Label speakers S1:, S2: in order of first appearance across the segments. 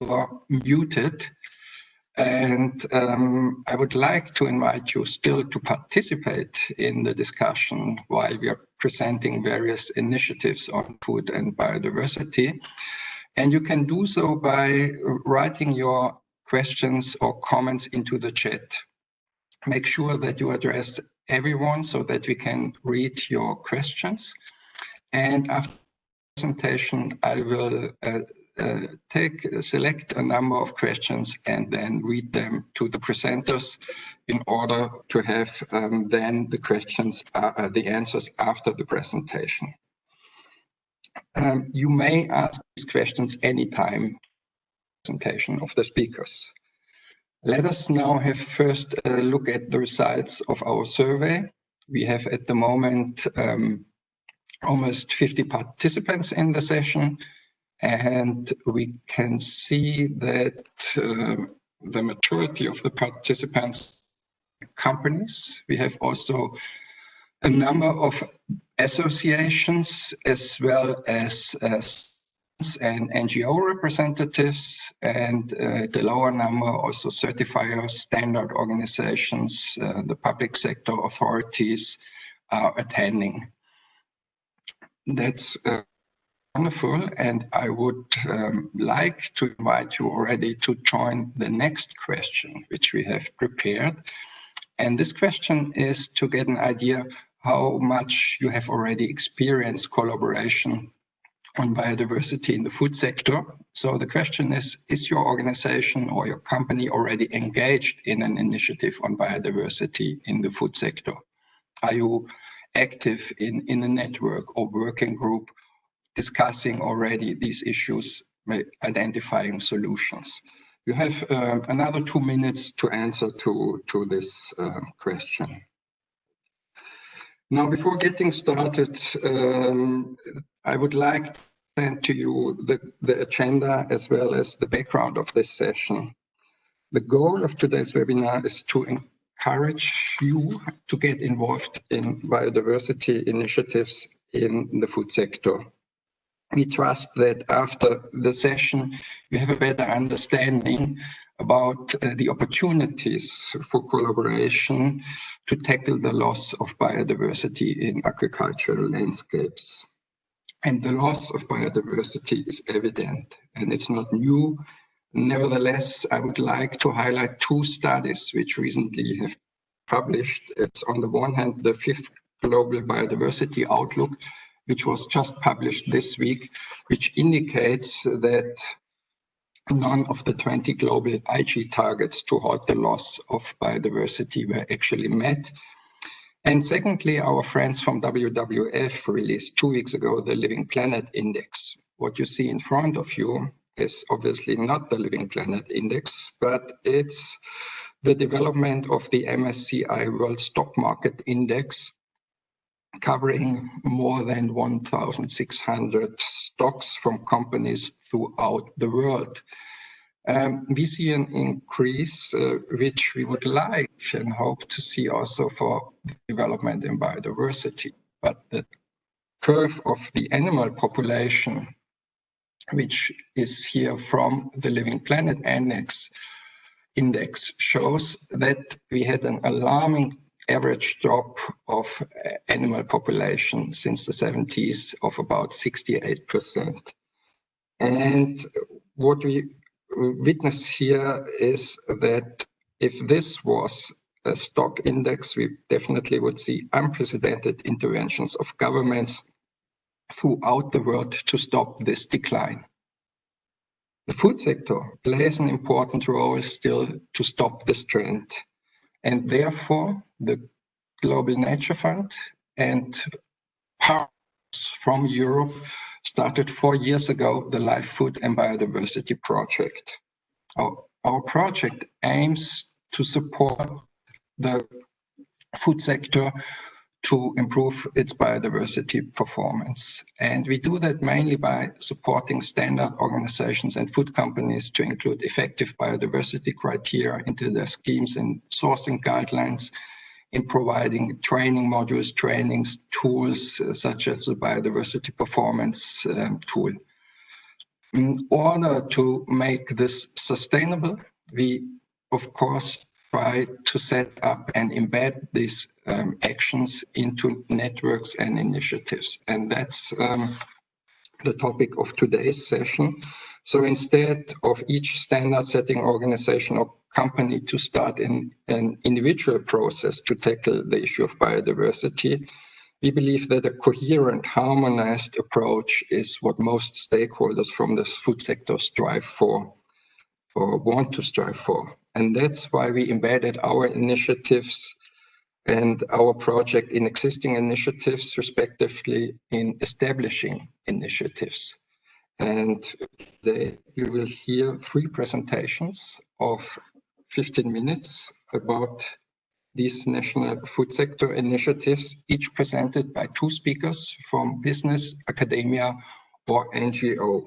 S1: are muted. And um, I would like to invite you still to participate in the discussion while we are presenting various initiatives on food and biodiversity. And you can do so by writing your questions or comments into the chat. Make sure that you address everyone so that we can read your questions. And after the presentation, I will uh, uh, take select a number of questions and then read them to the presenters in order to have um, then the questions, uh, uh, the answers after the presentation. Um, you may ask these questions anytime presentation of the speakers. Let us now have first a look at the results of our survey. We have at the moment um, almost 50 participants in the session, and we can see that uh, the majority of the participants companies. We have also a number of associations as well as uh, and NGO representatives, and uh, the lower number also certifiers, standard organizations, uh, the public sector authorities are attending. That's uh, wonderful, and I would um, like to invite you already to join the next question, which we have prepared. And this question is to get an idea how much you have already experienced collaboration on biodiversity in the food sector. So the question is, is your organization or your company already engaged in an initiative on biodiversity in the food sector? Are you active in, in a network or working group discussing already these issues, identifying solutions? You have uh, another two minutes to answer to, to this uh, question. Now, before getting started, um, I would like to send to you the, the agenda as well as the background of this session. The goal of today's webinar is to encourage you to get involved in biodiversity initiatives in the food sector. We trust that after the session, you have a better understanding about uh, the opportunities for collaboration to tackle the loss of biodiversity in agricultural landscapes. And the loss of biodiversity is evident and it's not new. Nevertheless, I would like to highlight two studies which recently have published. It's on the one hand, the fifth Global Biodiversity Outlook, which was just published this week, which indicates that none of the 20 global Aichi targets to halt the loss of biodiversity were actually met. And secondly, our friends from WWF released two weeks ago the Living Planet Index. What you see in front of you is obviously not the Living Planet Index, but it's the development of the MSCI World Stock Market Index, covering more than 1,600 stocks from companies throughout the world. Um, we see an increase, uh, which we would like and hope to see also for development in biodiversity. But the curve of the animal population, which is here from the Living Planet Index, index shows that we had an alarming average drop of uh, animal population since the 70s of about 68%. And what we witness here is that if this was a stock index, we definitely would see unprecedented interventions of governments throughout the world to stop this decline. The food sector plays an important role still to stop this trend. And therefore, the Global Nature Fund and partners from Europe started four years ago the Life Food and Biodiversity Project. Our, our project aims to support the food sector to improve its biodiversity performance. And we do that mainly by supporting standard organizations and food companies to include effective biodiversity criteria into their schemes and sourcing guidelines, in providing training modules, trainings, tools uh, such as the biodiversity performance um, tool. In order to make this sustainable, we of course try to set up and embed these um, actions into networks and initiatives. And that's um, the topic of today's session. So instead of each standard setting organization or company to start in an individual process to tackle the issue of biodiversity, we believe that a coherent, harmonized approach is what most stakeholders from the food sector strive for or want to strive for. And that's why we embedded our initiatives and our project in existing initiatives, respectively in establishing initiatives. And today you will hear three presentations of 15 minutes about these national food sector initiatives, each presented by two speakers from business, academia, or NGO.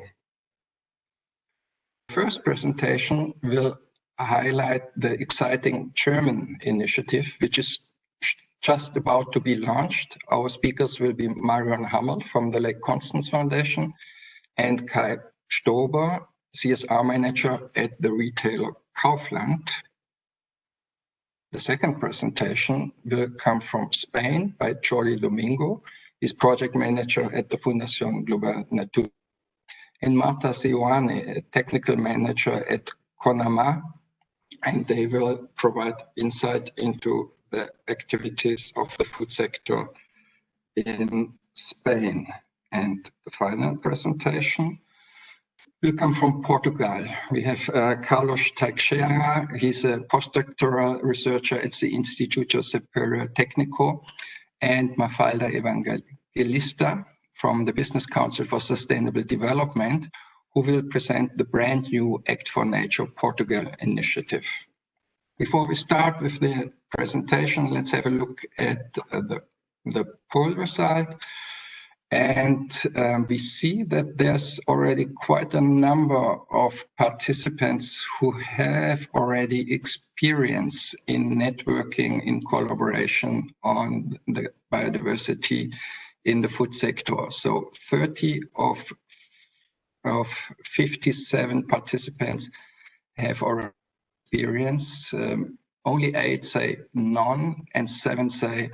S1: First presentation will highlight the exciting German initiative, which is just about to be launched. Our speakers will be Marion Hammerl from the Lake Constance Foundation and Kai Stober, CSR manager at the retailer Kaufland. The second presentation will come from Spain by Jordi Domingo. He's project manager at the Fundación Global Nature. And Marta Seoane, a technical manager at CONAMA, and they will provide insight into the activities of the food sector in Spain. And the final presentation will come from Portugal. We have uh, Carlos Teixeira. He's a postdoctoral researcher at the Instituto Superior Técnico, and Mafalda Evangelista from the Business Council for Sustainable Development, who will present the brand new Act for Nature Portugal initiative. Before we start with the presentation, let's have a look at uh, the, the poll result. And um, we see that there's already quite a number of participants who have already experience in networking in collaboration on the biodiversity in the food sector. So 30 of, of 57 participants have already experience. Um, only eight say none and seven say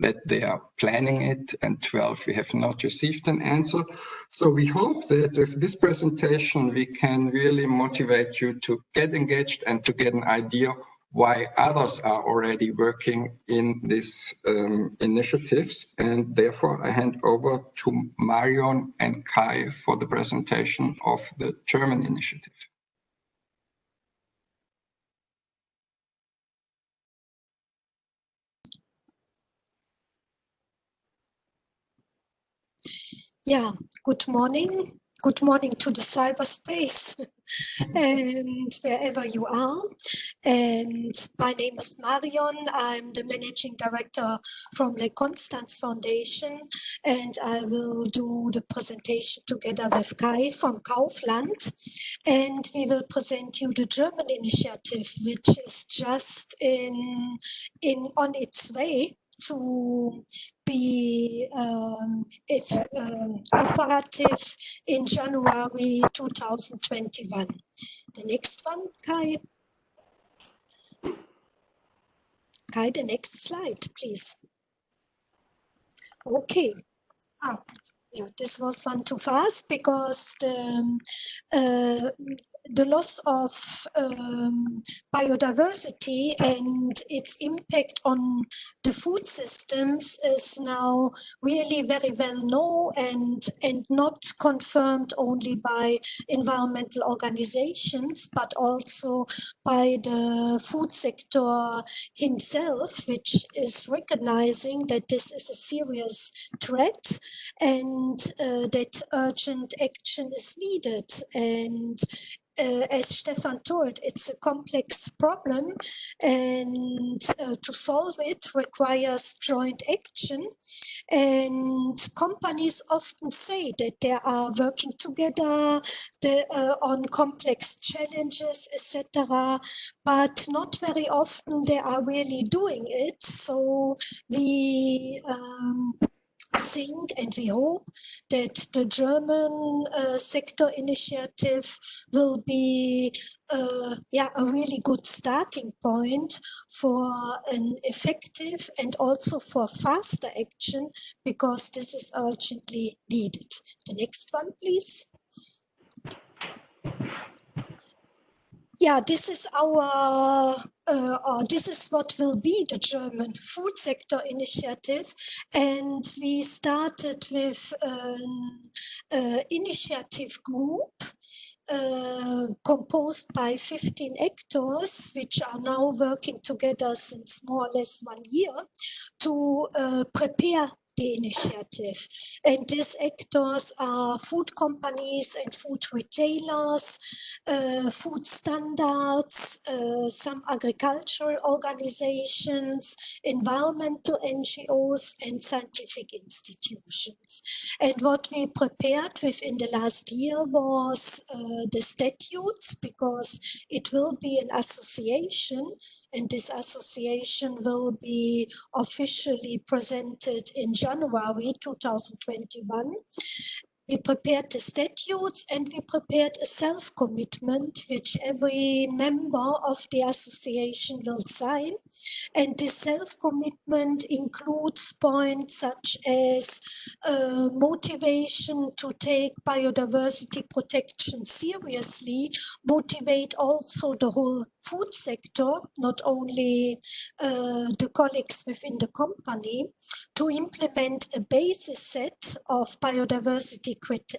S1: that they are planning it, and 12 we have not received an answer. So we hope that with this presentation, we can really motivate you to get engaged and to get an idea why others are already working in these um, initiatives. And therefore, I hand over to Marion and Kai for the presentation of the German initiative.
S2: Yeah, good morning. Good morning to the cyberspace and wherever you are. And my name is Marion. I'm the managing director from the Constance Foundation, and I will do the presentation together with Kai from Kaufland. And we will present you the German initiative, which is just in, in on its way to be um, if, um, operative in January 2021. The next one, Kai. Kai, the next slide, please. Okay. Ah, yeah, this was one too fast because the, um, uh, the loss of um, biodiversity and its impact on the food systems is now really very well known and, and not confirmed only by environmental organizations, but also by the food sector himself, which is recognizing that this is a serious threat and uh, that urgent action is needed. And uh, as Stefan told, it's a complex problem and uh, to solve it requires joint action. And companies often say that they are working together the, uh, on complex challenges, etc. But not very often they are really doing it. So we um, think and we hope that the German uh, sector initiative will be uh, yeah, a really good starting point for an effective and also for faster action because this is urgently needed. The next one, please. Yeah, this is our, uh, or this is what will be the German food sector initiative. And we started with an uh, initiative group uh, composed by 15 actors, which are now working together since more or less one year to uh, prepare the initiative. And these actors are food companies and food retailers, uh, food standards, uh, some agricultural organizations, environmental NGOs, and scientific institutions. And what we prepared within the last year was uh, the statutes, because it will be an association and this association will be officially presented in January 2021 we prepared the statutes and we prepared a self-commitment which every member of the association will sign. And this self-commitment includes points such as uh, motivation to take biodiversity protection seriously, motivate also the whole food sector, not only uh, the colleagues within the company, to implement a basis set of biodiversity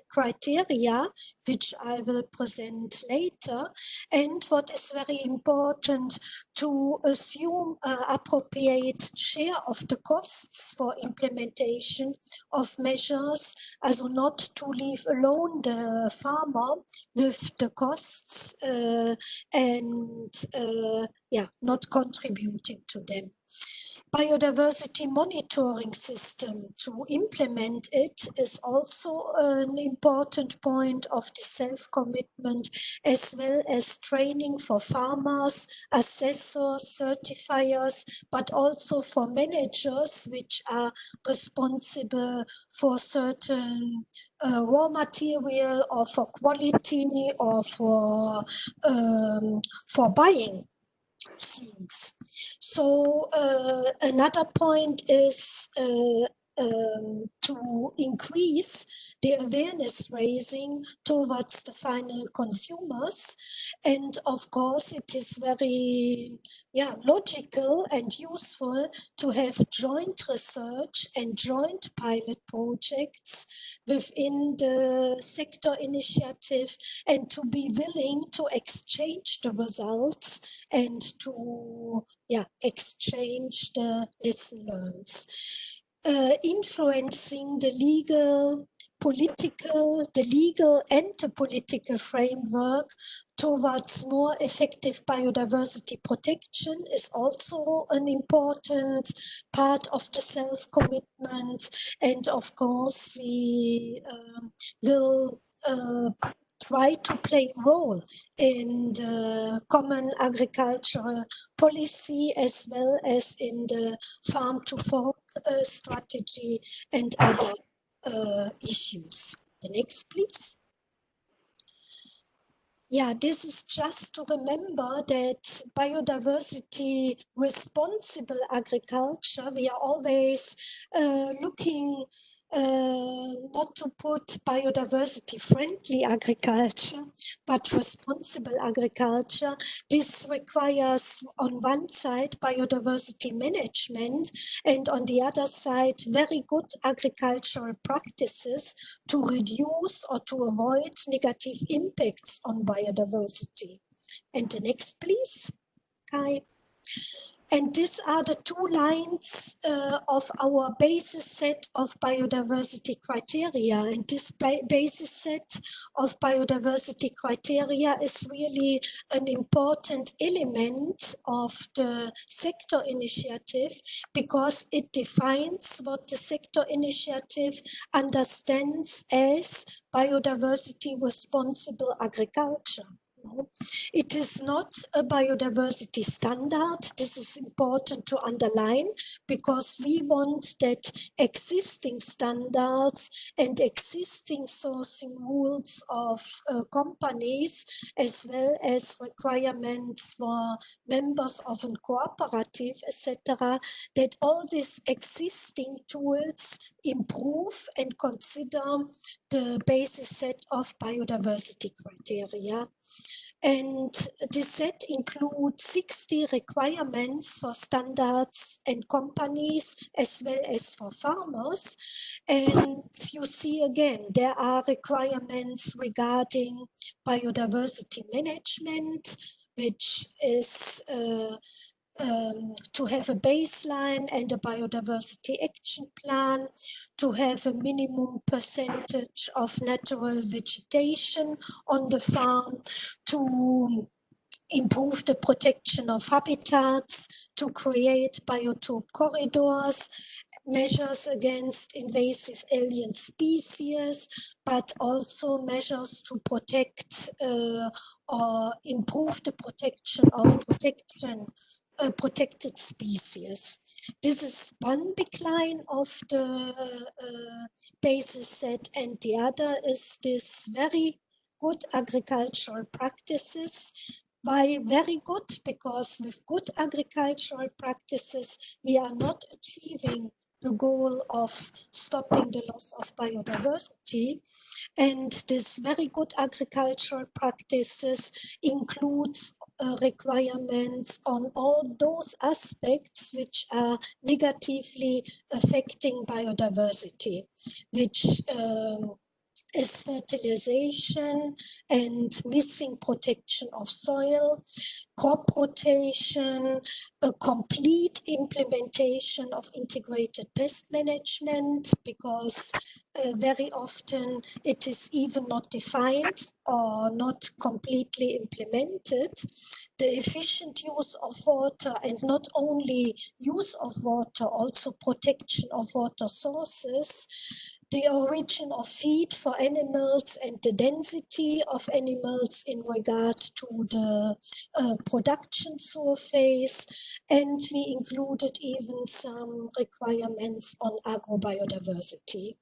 S2: criteria, which I will present later. And what is very important to assume an appropriate share of the costs for implementation of measures, also not to leave alone the farmer with the costs uh, and uh, yeah, not contributing to them biodiversity monitoring system to implement it is also an important point of the self-commitment as well as training for farmers, assessors, certifiers, but also for managers which are responsible for certain uh, raw material or for quality or for um, for buying things. So uh, another point is uh, um, to increase the awareness raising towards the final consumers. And of course, it is very yeah, logical and useful to have joint research and joint pilot projects within the sector initiative and to be willing to exchange the results and to yeah, exchange the lesson learned. Uh, influencing the legal political, the legal and the political framework towards more effective biodiversity protection is also an important part of the self-commitment. And of course, we um, will uh, try to play a role in the common agricultural policy as well as in the farm to fork uh, strategy and other uh, issues. The next, please. Yeah, this is just to remember that biodiversity responsible agriculture, we are always uh, looking uh, not to put biodiversity friendly agriculture, but responsible agriculture. This requires on one side biodiversity management and on the other side very good agricultural practices to reduce or to avoid negative impacts on biodiversity. And the next please, Kai. And these are the two lines uh, of our basis set of biodiversity criteria. And this ba basis set of biodiversity criteria is really an important element of the sector initiative because it defines what the sector initiative understands as biodiversity responsible agriculture. No. It is not a biodiversity standard. This is important to underline because we want that existing standards and existing sourcing rules of uh, companies as well as requirements for members of a cooperative, etc., that all these existing tools improve and consider the basis set of biodiversity criteria. And this set includes 60 requirements for standards and companies as well as for farmers. And you see again, there are requirements regarding biodiversity management, which is uh, um, to have a baseline and a biodiversity action plan, to have a minimum percentage of natural vegetation on the farm, to improve the protection of habitats, to create biotope corridors, measures against invasive alien species, but also measures to protect uh, or improve the protection of protection a protected species. This is one big line of the uh, basis set and the other is this very good agricultural practices. Why very good? Because with good agricultural practices, we are not achieving the goal of stopping the loss of biodiversity. And this very good agricultural practices includes uh, requirements on all those aspects which are negatively affecting biodiversity, which um, is fertilization and missing protection of soil, crop rotation, a complete implementation of integrated pest management because uh, very often it is even not defined or not completely implemented. The efficient use of water and not only use of water, also protection of water sources the origin of feed for animals and the density of animals in regard to the uh, production surface. And we included even some requirements on agrobiodiversity.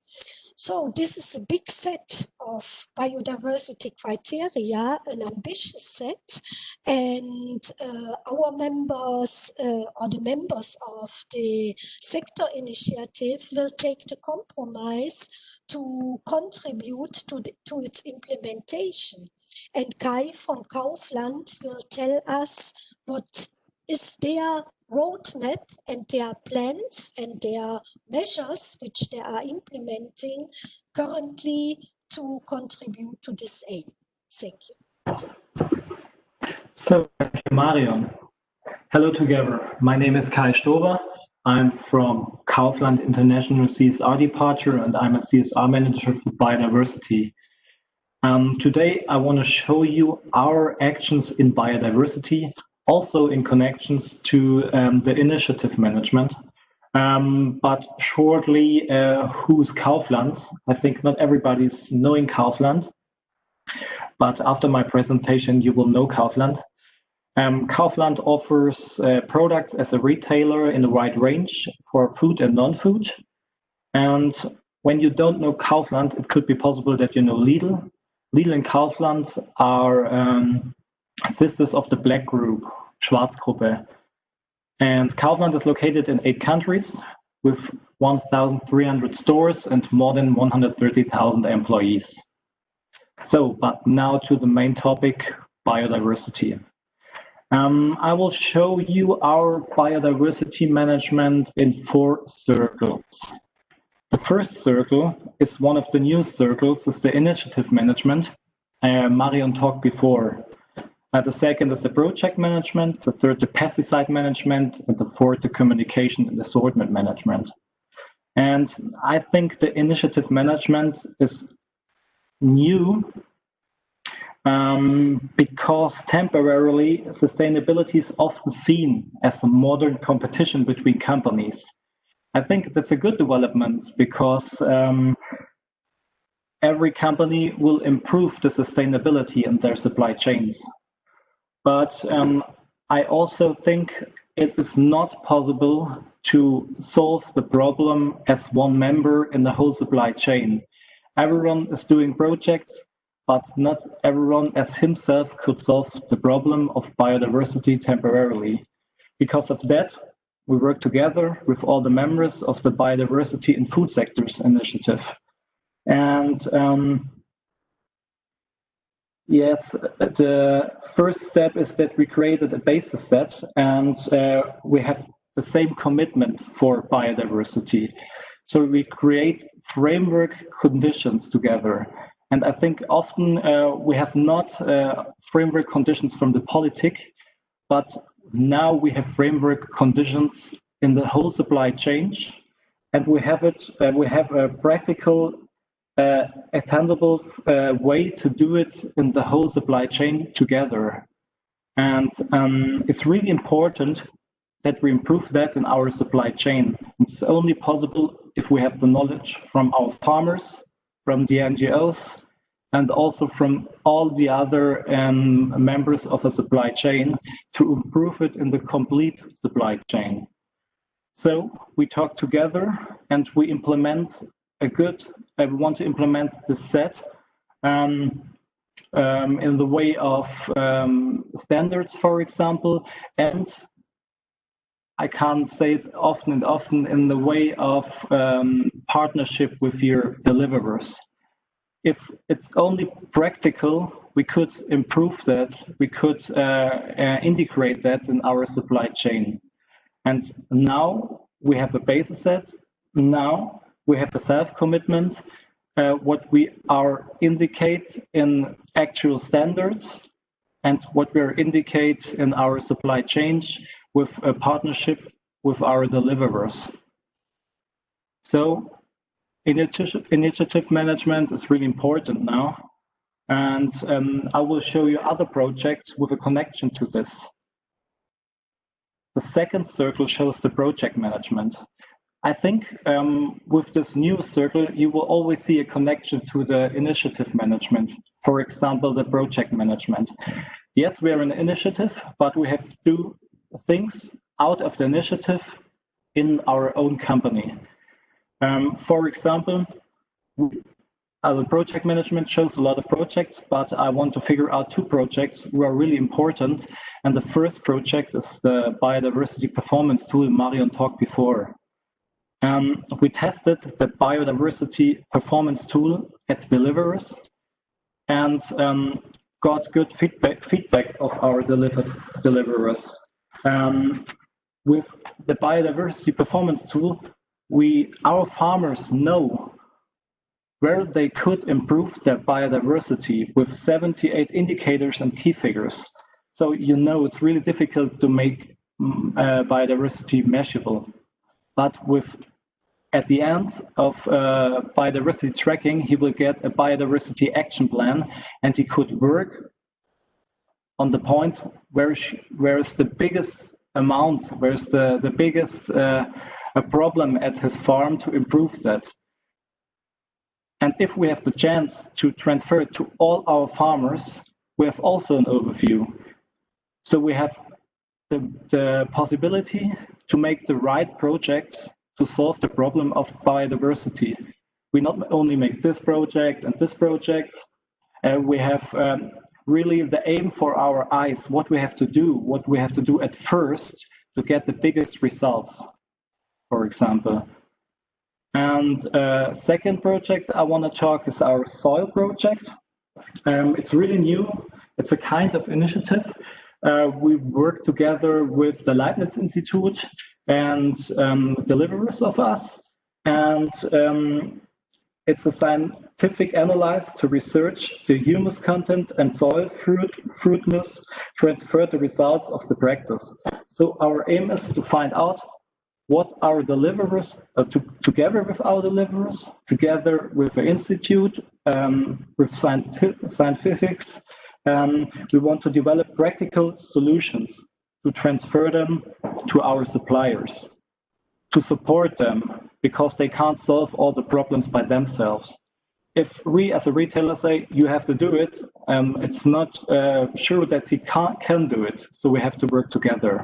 S2: So this is a big set of biodiversity criteria, an ambitious set, and uh, our members uh, or the members of the sector initiative will take the compromise to contribute to, the, to its implementation. And Kai from Kaufland will tell us what is their roadmap and their plans and their measures which they are implementing currently to contribute to this aim. Thank you.
S3: So, thank you, Marion. Hello together. My name is Kai Stober. I'm from Kaufland International CSR Departure and I'm a CSR manager for biodiversity. Um, today, I want to show you our actions in biodiversity also in connections to um, the initiative management. Um, but shortly, uh, who's Kaufland? I think not everybody's knowing Kaufland, but after my presentation, you will know Kaufland. Um, Kaufland offers uh, products as a retailer in a wide range for food and non-food. And when you don't know Kaufland, it could be possible that you know Lidl. Lidl and Kaufland are um, sisters of the Black Group, Schwarzgruppe. And Kaufland is located in eight countries with 1,300 stores and more than 130,000 employees. So, but now to the main topic, biodiversity. Um, I will show you our biodiversity management in four circles. The first circle is one of the new circles, is the initiative management. Uh, Marion talked before. Uh, the second is the project management, the third, the pesticide management, and the fourth, the communication and assortment management. And I think the initiative management is new um, because temporarily sustainability is often seen as a modern competition between companies. I think that's a good development because um, every company will improve the sustainability in their supply chains. But um, I also think it is not possible to solve the problem as one member in the whole supply chain. Everyone is doing projects, but not everyone as himself could solve the problem of biodiversity temporarily. Because of that, we work together with all the members of the Biodiversity in Food Sectors Initiative. And um, yes, the first step is that we created a basis set and uh, we have the same commitment for biodiversity. So we create framework conditions together. And I think often uh, we have not uh, framework conditions from the politic, but now we have framework conditions in the whole supply chain, and we have it. Uh, we have a practical, uh, attainable uh, way to do it in the whole supply chain together. And um, it's really important that we improve that in our supply chain. It's only possible if we have the knowledge from our farmers, from the NGOs, and also from all the other um, members of a supply chain to improve it in the complete supply chain. So we talk together and we implement a good, we want to implement the set um, um, in the way of um, standards, for example, and I can't say it often and often in the way of um, partnership with your deliverers if it's only practical, we could improve that. We could uh, uh, integrate that in our supply chain. And now we have a basis set. Now we have a self-commitment. Uh, what we are indicate in actual standards and what we are indicate in our supply chain with a partnership with our deliverers. So initiative, management is really important now. And um, I will show you other projects with a connection to this. The second circle shows the project management. I think um, with this new circle, you will always see a connection to the initiative management. For example, the project management. Yes, we are an initiative, but we have to do things out of the initiative in our own company. Um, for example, our project management shows a lot of projects, but I want to figure out two projects who are really important. And the first project is the biodiversity performance tool Marion talked before. Um, we tested the biodiversity performance tool at deliverers and um, got good feedback, feedback of our delivered deliverers. Um, with the biodiversity performance tool, we our farmers know where they could improve their biodiversity with 78 indicators and key figures. So you know it's really difficult to make mm, uh, biodiversity measurable. But with at the end of uh, biodiversity tracking, he will get a biodiversity action plan and he could work on the points where, where is the biggest amount, where's the, the biggest uh, a problem at his farm to improve that. And if we have the chance to transfer it to all our farmers, we have also an overview. So we have the, the possibility to make the right projects to solve the problem of biodiversity. We not only make this project and this project, uh, we have um, really the aim for our eyes, what we have to do, what we have to do at first to get the biggest results for example. And uh, second project I want to talk is our soil project. Um, it's really new. It's a kind of initiative. Uh, we work together with the Leibniz Institute and um, deliverers of us. And um, it's a scientific analysis to research the humus content and soil fruit, fruitness, transfer the results of the practice. So our aim is to find out what our deliverers, uh, to, together with our deliverers, together with the institute, um, with scientific, scientifics, um, we want to develop practical solutions to transfer them to our suppliers, to support them because they can't solve all the problems by themselves. if we as a retailer say you have to do it, um, it's not uh, sure that he can can do it. So we have to work together.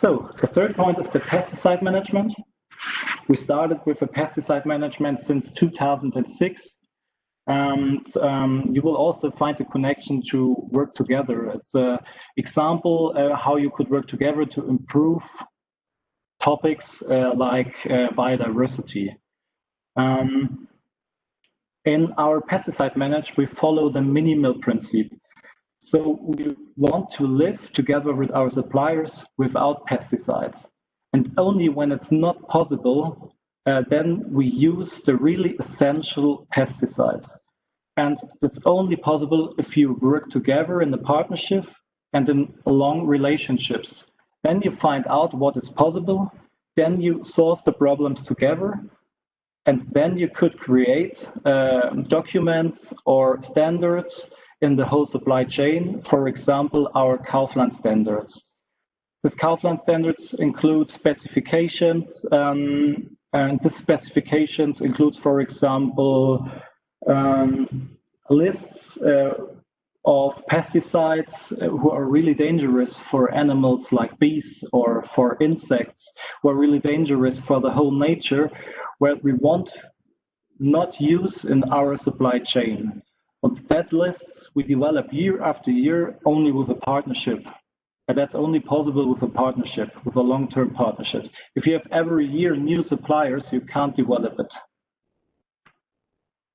S3: So the third point is the pesticide management. We started with a pesticide management since 2006. Um, um, you will also find a connection to work together. It's an example uh, how you could work together to improve topics uh, like uh, biodiversity. Um, in our pesticide management, we follow the minimal principle. So we want to live together with our suppliers without pesticides. And only when it's not possible, uh, then we use the really essential pesticides. And it's only possible if you work together in a partnership and in long relationships. Then you find out what is possible, then you solve the problems together, and then you could create uh, documents or standards in the whole supply chain, for example, our Kaufland standards. This Kaufland standards include specifications, um, and the specifications includes, for example, um, lists uh, of pesticides uh, who are really dangerous for animals like bees or for insects who are really dangerous for the whole nature, where we want not use in our supply chain. On that lists we develop year after year only with a partnership. And that's only possible with a partnership, with a long-term partnership. If you have every year new suppliers, you can't develop it.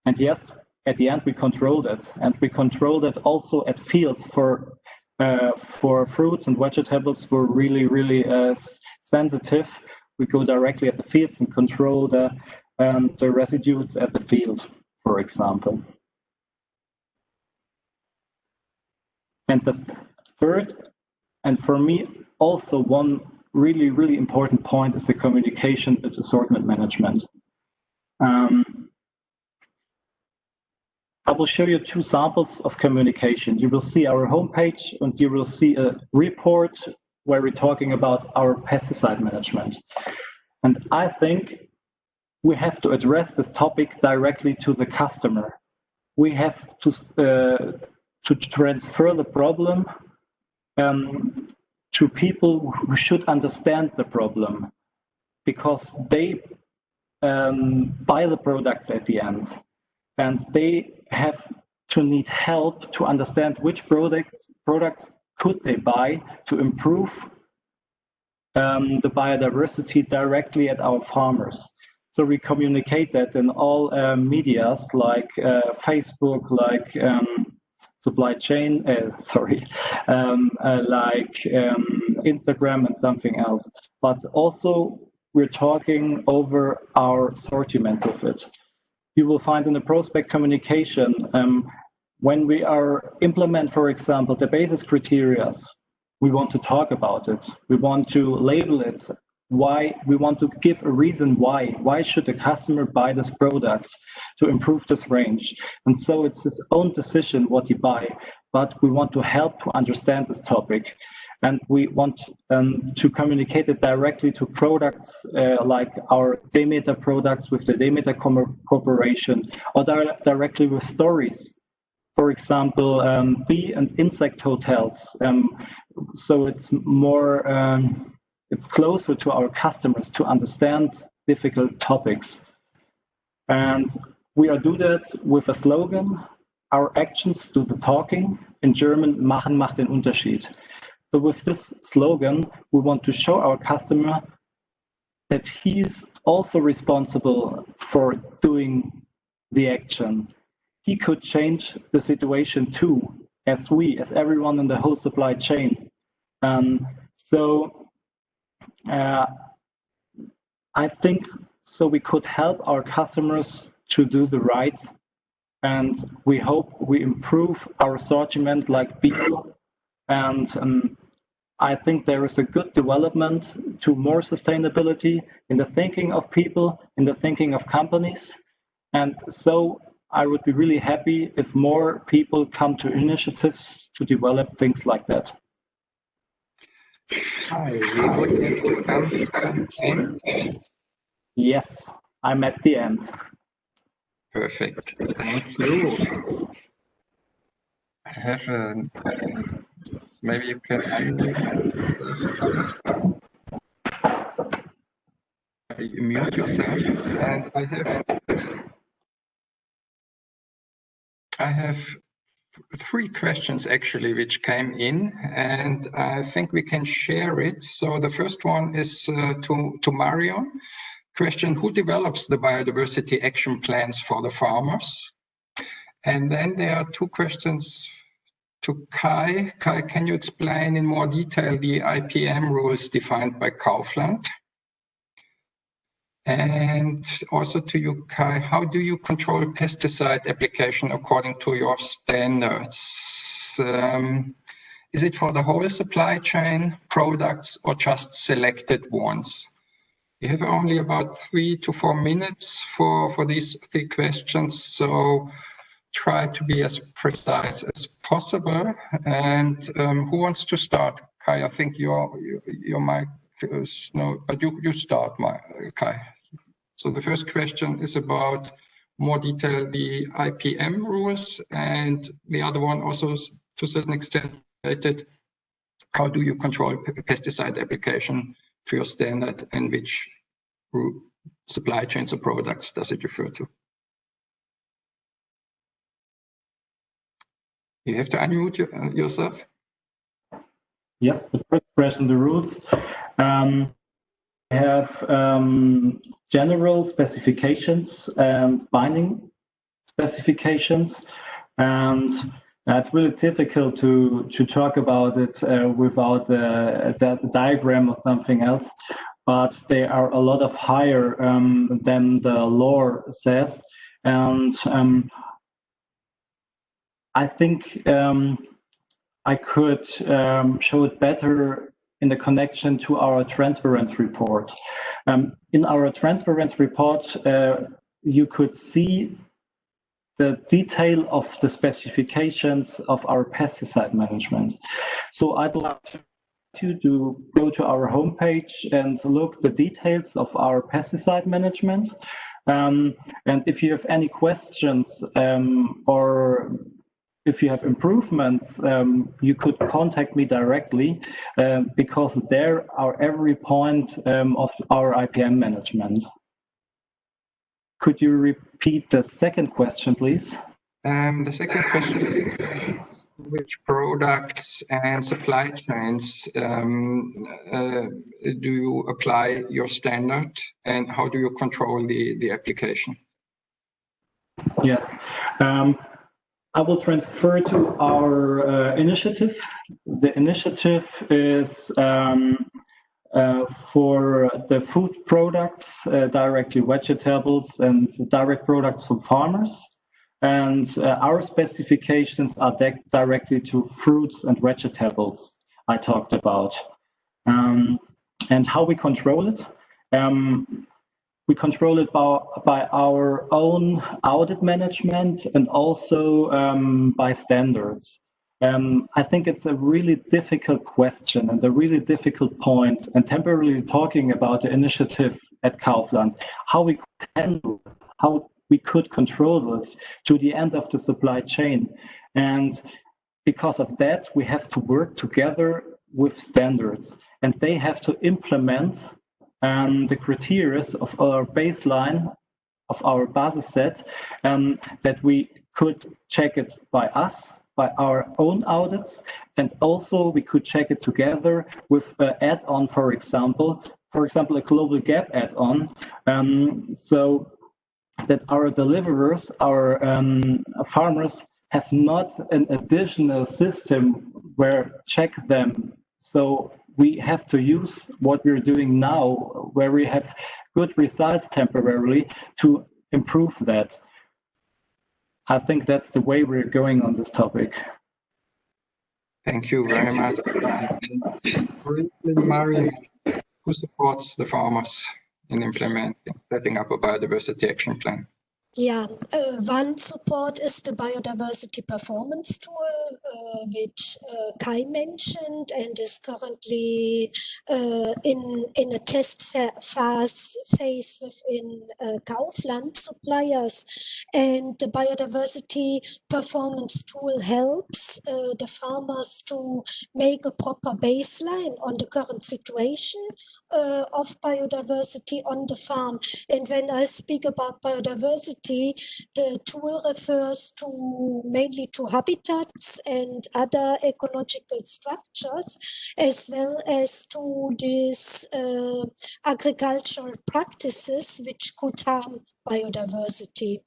S3: And yes, at the end we control that, and we control that also at fields for uh, for fruits and vegetables. We're really really uh, sensitive. We go directly at the fields and control the um, the residues at the field, for example. And the third, and for me also one really, really important point is the communication with assortment management. Um, I will show you two samples of communication. You will see our homepage and you will see a report where we're talking about our pesticide management. And I think we have to address this topic directly to the customer. We have to uh, to transfer the problem um, to people who should understand the problem because they um, buy the products at the end and they have to need help to understand which product, products could they buy to improve um, the biodiversity directly at our farmers. So we communicate that in all uh, medias like uh, Facebook, like um, supply chain, uh, sorry, um, uh, like um, Instagram and something else. But also we're talking over our assortment of it. You will find in the prospect communication um, when we are implement, for example, the basis criteria, we want to talk about it. We want to label it why we want to give a reason why why should the customer buy this product to improve this range and so it's his own decision what he buy but we want to help to understand this topic and we want um, to communicate it directly to products uh, like our Demeter products with the Demeter Corporation or di directly with stories. For example, um, bee and insect hotels. Um, so it's more um, it's closer to our customers to understand difficult topics. And we are do that with a slogan, our actions do the talking, in German, machen macht den Unterschied. So with this slogan, we want to show our customer that he's also responsible for doing the action. He could change the situation too, as we, as everyone in the whole supply chain. Um, so uh, I think so we could help our customers to do the right and we hope we improve our assortment like people and um, I think there is a good development to more sustainability in the thinking of people, in the thinking of companies. And so I would be really happy if more people come to initiatives to develop things like that.
S1: Hi, we would have to come to end.
S3: Yes, I'm at the end.
S1: Perfect. Thank you. I have a, maybe you can unmute. You mute yourself and I have I have three questions actually which came in and I think we can share it. So the first one is uh, to, to Marion question, who develops the biodiversity action plans for the farmers? And then there are two questions to Kai. Kai, can you explain in more detail the IPM rules defined by Kaufland? And also to you, Kai, how do you control pesticide application according to your standards? Um, is it for the whole supply chain products or just selected ones? You have only about three to four minutes for, for these three questions, so try to be as precise as possible. And um, who wants to start? Kai, I think your your mic is no, but you you start, my Kai. So the first question is about more detail the IPM rules, and the other one also to a certain extent related. How do you control pesticide application to your standard and which supply chains or products does it refer to? You have to unmute uh, yourself.
S3: Yes, the first question, the rules. Um, have um, general specifications and binding specifications, and it's really difficult to to talk about it uh, without uh, that diagram or something else. But they are a lot of higher um, than the law says, and um, I think um, I could um, show it better in the connection to our transparency report. Um, in our transparency report, uh, you could see the detail of the specifications of our pesticide management. So I'd like you to go to our homepage and look the details of our pesticide management. Um, and if you have any questions um, or if you have improvements, um, you could contact me directly um, because there are every point um, of our IPM management. Could you repeat the second question, please?
S1: Um, the second question is which products and supply chains um, uh, do you apply your standard and how do you control the, the application?
S3: Yes. I will transfer to our uh, initiative. The initiative is um, uh, for the food products, uh, directly vegetables and direct products from farmers. And uh, our specifications are directly to fruits and vegetables I talked about. Um, and how we control it. Um, we control it by, by our own audit management and also um, by standards. Um, I think it's a really difficult question and a really difficult point, and temporarily talking about the initiative at Kaufland, how we handle it, how we could control it to the end of the supply chain. And because of that, we have to work together with standards, and they have to implement um, the criteria of our baseline of our basis set um, that we could check it by us by our own audits and also we could check it together with an add-on for example for example a global gap add-on. Um, so that our deliverers our um, farmers have not an additional system where check them. So we have to use what we're doing now, where we have good results temporarily, to improve that. I think that's the way we're going on this topic.
S1: Thank you very much. Briefly, who supports the farmers in implementing, setting up a biodiversity action plan?
S2: Yeah, uh, one support is the biodiversity performance tool, uh, which uh, Kai mentioned and is currently in in a test phase phase within Kaufland suppliers. And the biodiversity performance tool helps the farmers to make a proper baseline on the current situation of biodiversity on the farm. And when I speak about biodiversity the tool refers to mainly to habitats and other ecological structures, as well as to these uh, agricultural practices which could harm biodiversity.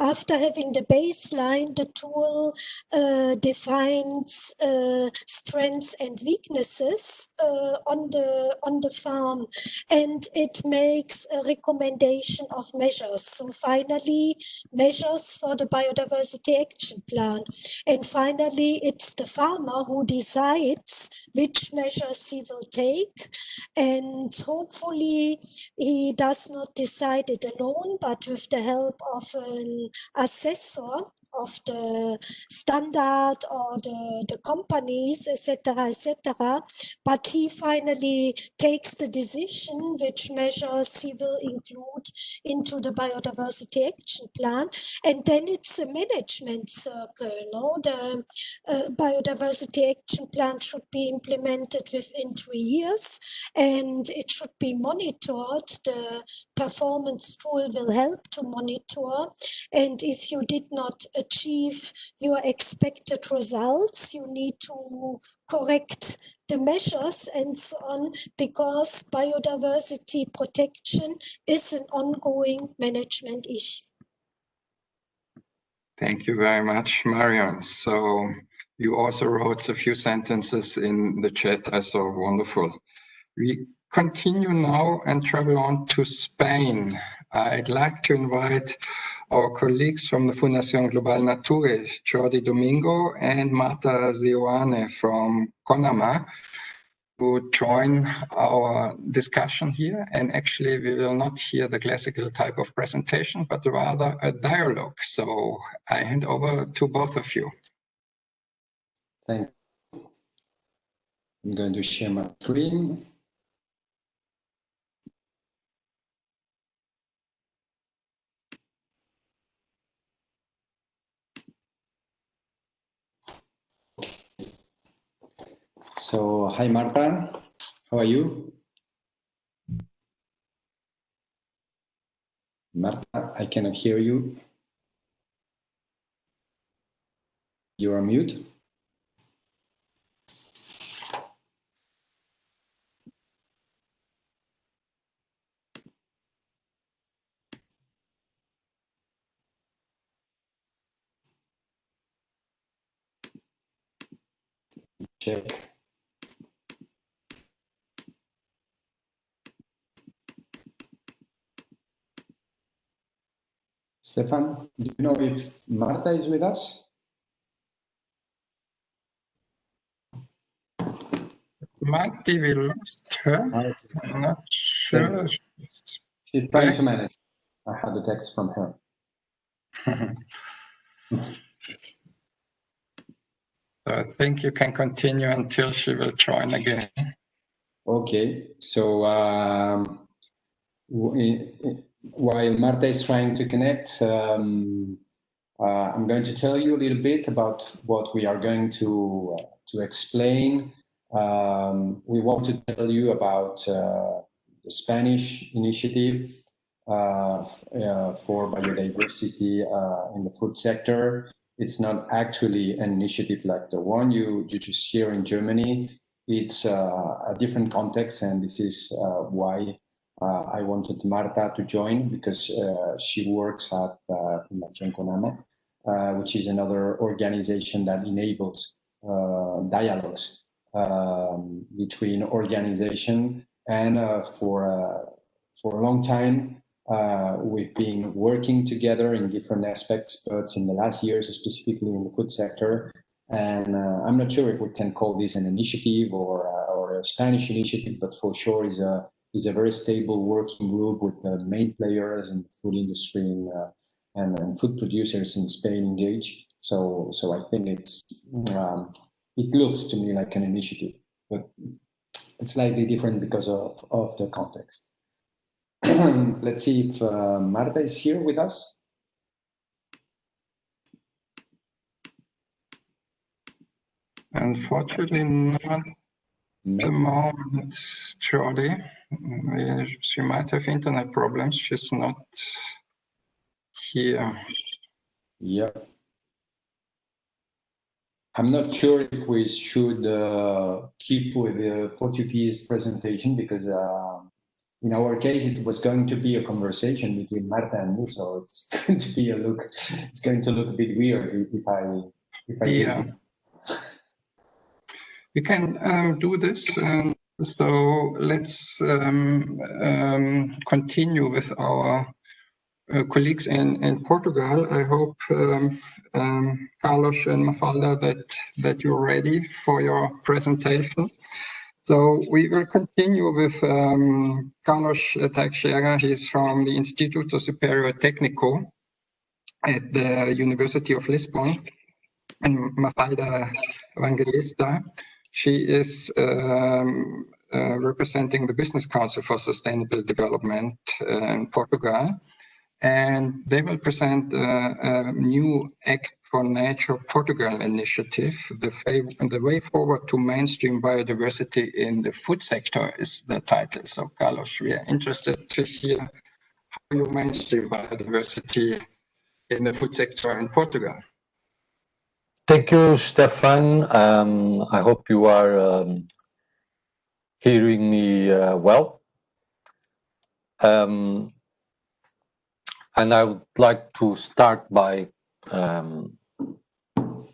S2: After having the baseline, the tool uh, defines uh, strengths and weaknesses uh, on the on the farm, and it makes a recommendation of measures. So finally, measures for the biodiversity action plan, and finally, it's the farmer who decides which measures he will take, and hopefully, he does not decide it alone, but with the help of an assessor of the standard or the, the companies, etc., etc. But he finally takes the decision which measures he will include into the biodiversity action plan. And then it's a management circle. No? The uh, biodiversity action plan should be implemented within three years and it should be monitored. The performance tool will help to monitor. And if you did not achieve your expected results, you need to correct the measures and so on, because biodiversity protection is an ongoing management issue.
S1: Thank you very much, Marion. So you also wrote a few sentences in the chat. I saw wonderful. We continue now and travel on to Spain. I'd like to invite our colleagues from the Fundación Global Nature, Jordi Domingo and Marta Seoane from CONAMA, to join our discussion here. And actually, we will not hear the classical type of presentation, but rather a dialogue. So I hand over to both of you.
S4: Thank you. I'm going to share my screen. So, hi Marta, how are you? Marta, I cannot hear you. You are mute. Check. Stefan, do you know if Marta is with us?
S1: Might be we lost her. I'm not sure.
S4: She's trying to manage. I had a text from her.
S1: so I think you can continue until she will join again.
S4: Okay, so um, while Marta is trying to connect, um, uh, I'm going to tell you a little bit about what we are going to uh, to explain. Um, we want to tell you about uh, the Spanish initiative uh, uh, for biodiversity uh, in the food sector. It's not actually an initiative like the one you, you just hear in Germany. It's a different context, and this is why uh, I wanted Marta to join because uh, she works at uh, Conama, which is another organization that enables dialogues um, between organization and for for a long time uh, we've been working together in different aspects, but in the last years, specifically in the food sector. And uh, I'm not sure if we can call this an initiative or, uh, or a Spanish initiative, but for sure is a is a very stable working group with the main players in the food industry in, uh, and, and, food producers in Spain engage. So, so I think it's um, it looks to me like an initiative, but it's slightly different because of, of the context. Let's see if uh, Marta is here with us.
S1: Unfortunately, not the moment, Jordi. She might have internet problems. She's not here.
S4: Yeah. I'm not sure if we should uh, keep with the Portuguese presentation because uh, in our case it was going to be a conversation between Marta and me, so it's going to be a look. It's going to look a bit weird if I if I
S1: yeah. We can um, do this. Um, so let's um, um continue with our uh, colleagues in, in Portugal. I hope, um, um, Carlos and Mafalda, that, that you're ready for your presentation. So we will continue with um, Carlos Teixeira. He's from the Instituto Superior Técnico at the University of Lisbon, and Mafalda Evangelista. She is um, uh, representing the Business Council for Sustainable Development uh, in Portugal and they will present uh, a new Act for Nature Portugal initiative. The, the, way forward to mainstream biodiversity in the food sector is the title. So, Carlos, we are interested to hear how you mainstream biodiversity in the food sector in Portugal.
S5: Thank you, Stefan. Um, I hope you are um, hearing me uh, well. Um, and I would like to start by um,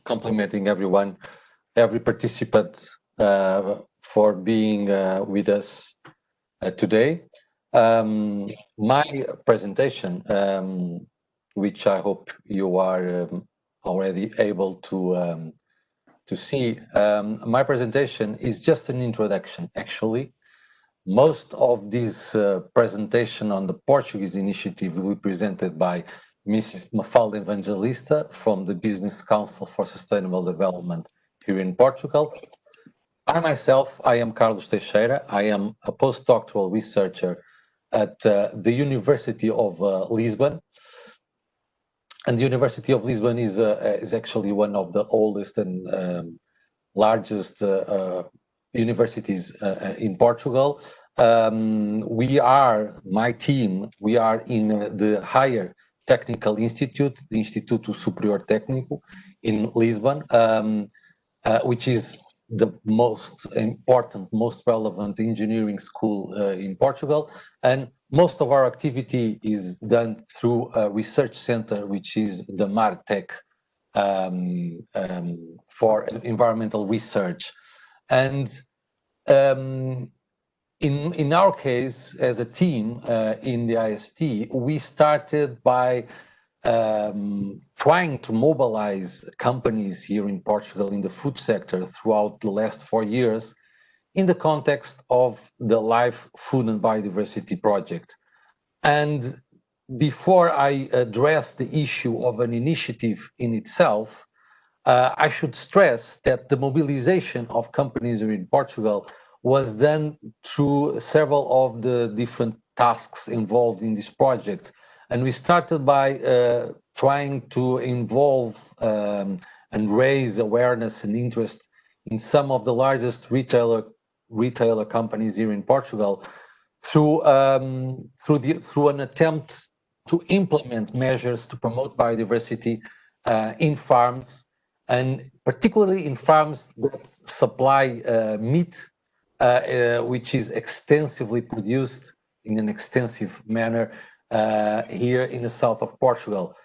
S5: complimenting everyone, every participant uh, for being uh, with us uh, today. Um, my presentation, um, which I hope you are already able to um, to see, um, my presentation is just an introduction, actually, most of this uh, presentation on the Portuguese initiative will be presented by Mrs. Mafalda Evangelista from the Business Council for Sustainable Development here in Portugal. I myself, I am Carlos Teixeira. I am a postdoctoral researcher at uh, the University of uh, Lisbon. And the University of Lisbon is, uh, is actually one of the oldest and um, largest uh, uh, universities in Portugal. Um, we are, my team, we are in uh, the higher technical institute, the Instituto Superior Técnico in Lisbon, um, uh, which is the most important, most relevant engineering school uh, in Portugal. And most of our activity is done through a research center, which is the MARETEC um, um, for environmental research. And um, in in our case as a team uh, in the IST, we started by um, trying to mobilize companies here in Portugal in the food sector throughout the last four years in the context of the Life Food and Biodiversity Project. And before I address the issue of an initiative in itself, uh, I should stress that the mobilization of companies in Portugal was done through several of the different tasks involved in this project. And we started by uh, trying to involve um, and raise awareness and interest in some of the largest retailer retailer companies here in Portugal through um, through the through an attempt to implement measures to promote biodiversity uh, in farms and particularly in farms that supply uh, meat uh, uh, which is extensively produced in an extensive manner uh, here in the south of Portugal.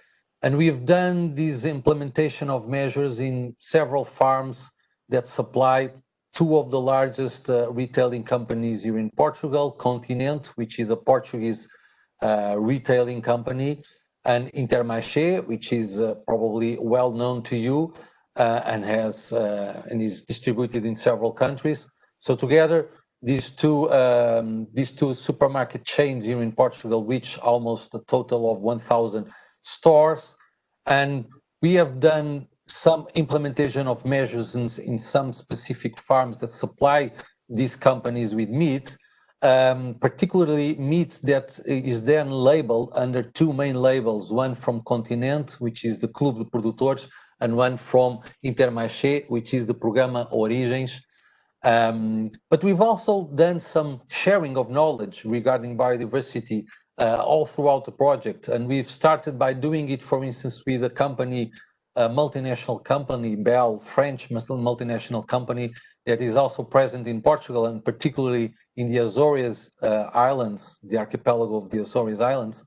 S5: And we've done this implementation of measures in several farms that supply two of the largest uh, retailing companies here in Portugal, Continente, which is a Portuguese uh, retailing company, and Intermarché, which is uh, probably well known to you and has and is distributed in several countries. So together, these two um, these two supermarket chains here in Portugal reach almost a total of 1,000 stores, and we have done some implementation of measures in, in some specific farms that supply these companies with meat, um, particularly meat that is then labeled under two main labels, one from Continente, which is the Clube de Produtores, and one from Intermarché, which is the Programa Origens. Um, but we've also done some sharing of knowledge regarding biodiversity uh, all throughout the project. And we've started by doing it, for instance, with a company, a multinational company, Bel, French multinational company, that is also present in Portugal and particularly in the Azores uh, Islands, the archipelago of the Azores Islands.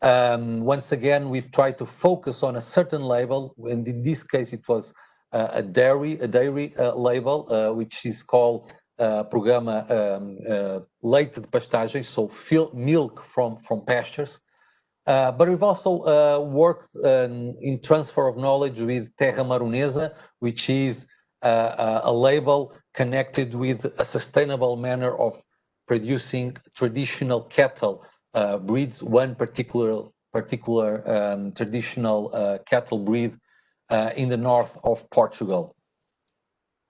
S5: Um, once again, we've tried to focus on a certain label, and in this case, it was uh, a dairy, a dairy uh, label, uh, which is called uh, Programa um, uh, Leite de Pastagem, so milk from, from pastures. Uh, but we've also worked um, in transfer of knowledge with Terra Maronesa, which is a label connected with a sustainable manner of producing traditional cattle uh, breeds, one particular particular um, traditional uh, cattle breed uh, in the north of Portugal.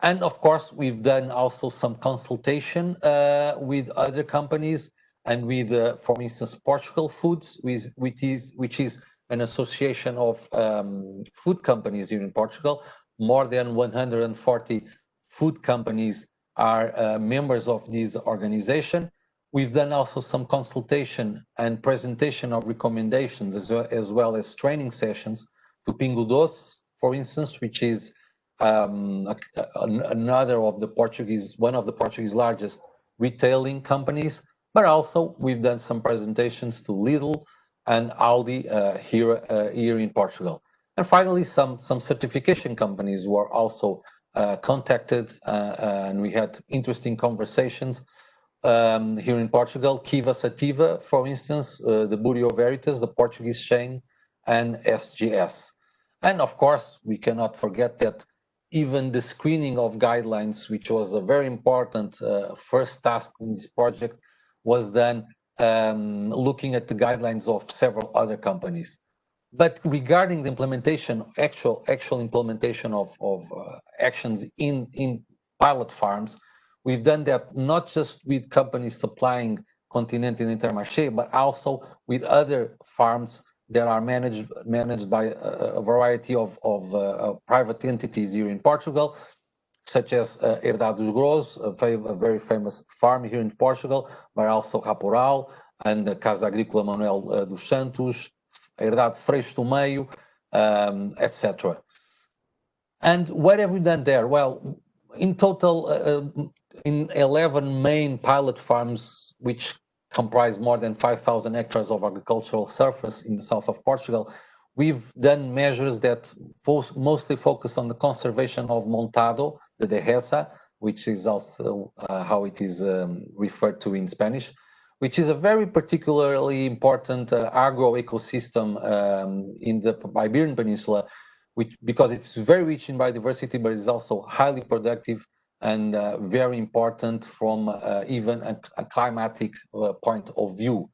S5: And of course, we've done also some consultation uh, with other companies and with, uh, for instance, Portugal Foods, with, which, is, which is an association of um, food companies here in Portugal. More than 140 food companies are uh, members of this organization. We've done also some consultation and presentation of recommendations as well as, well as training sessions to Pingo Doce, for instance, which is um, a, a, another of the Portuguese, one of the Portuguese largest retailing companies, but also we've done some presentations to Lidl and Aldi uh, here, uh, here in Portugal. And finally, some, some certification companies were also uh, contacted and we had interesting conversations um, here in Portugal, Kiwa Sativa, for instance, uh, the Bureau Veritas, the Portuguese chain, and SGS. And of course, we cannot forget that even the screening of guidelines, which was a very important uh, first task in this project, was done um, looking at the guidelines of several other companies. But regarding the implementation, actual actual implementation of, of uh, actions in, in pilot farms, We've done that not just with companies supplying Continente and Intermarché, but also with other farms that are managed managed by a, a variety of, of uh, private entities here in Portugal, such as uh, Herdade dos Grous, a, a, very famous farm here in Portugal, but also Raporal and the Casa Agrícola Manuel uh, dos Santos, Herdade Freixo do Meio, um, etc. And what have we done there? Well, in total, uh, uh in 11 main pilot farms, which comprise more than 5,000 hectares of agricultural surface in the south of Portugal, we've done measures that fo mostly focus on the conservation of montado, the dehesa, which is also uh, how it is um, referred to in Spanish, which is a very particularly important uh, agro ecosystem um, in the Iberian Peninsula, which because it's very rich in biodiversity, but it's also highly productive and uh, very important from uh, even a, a climatic uh, point of view.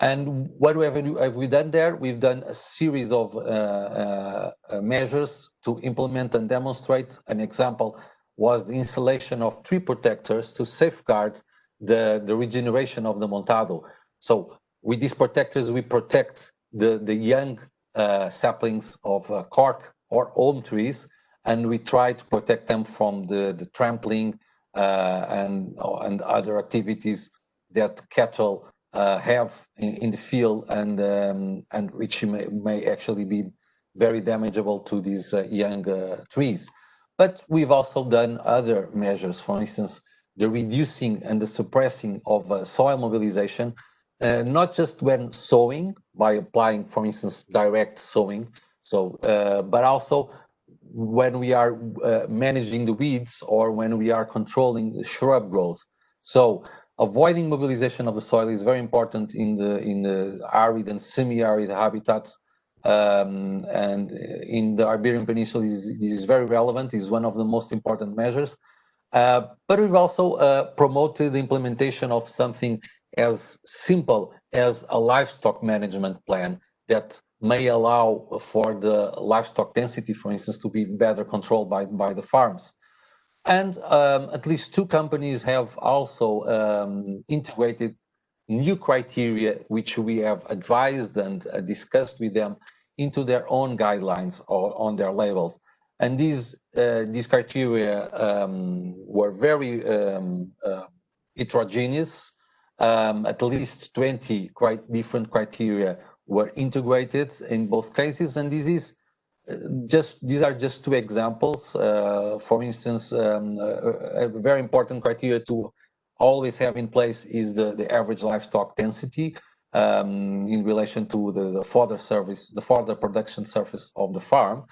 S5: And what have, have we done there? We've done a series of uh, uh, measures to implement and demonstrate. An example was the installation of tree protectors to safeguard the, the regeneration of the montado. So with these protectors, we protect the, the young uh, saplings of cork or elm trees and we try to protect them from the, the trampling uh, and, and other activities that cattle uh, have in, in, the field and, um, and which may, may actually be very damageable to these uh, young uh, trees. But we've also done other measures, for instance, the reducing and the suppressing of uh, soil mobilization, uh, not just when sowing by applying, for instance, direct sowing, so, but also when we are uh, managing the weeds or when we are controlling the shrub growth. So avoiding mobilization of the soil is very important in the in the arid and semi-arid habitats. Um, and in the Iberian Peninsula, this, is very relevant, is one of the most important measures. Uh, but we've also uh, promoted the implementation of something as simple as a livestock management plan that may allow for the livestock density, for instance, to be better controlled by, by the farms. And um, at least two companies have also um, integrated new criteria, which we have advised and uh, discussed with them into their own guidelines or on their labels. And these uh, these criteria um, were very um, uh, heterogeneous. Um, at least 20 quite different criteria were integrated in both cases, and this is uh, just these are just two examples. Uh, for instance, um, a, a, very important criteria to always have in place is the, the average livestock density um, in relation to the, the fodder service, the fodder production surface of the farm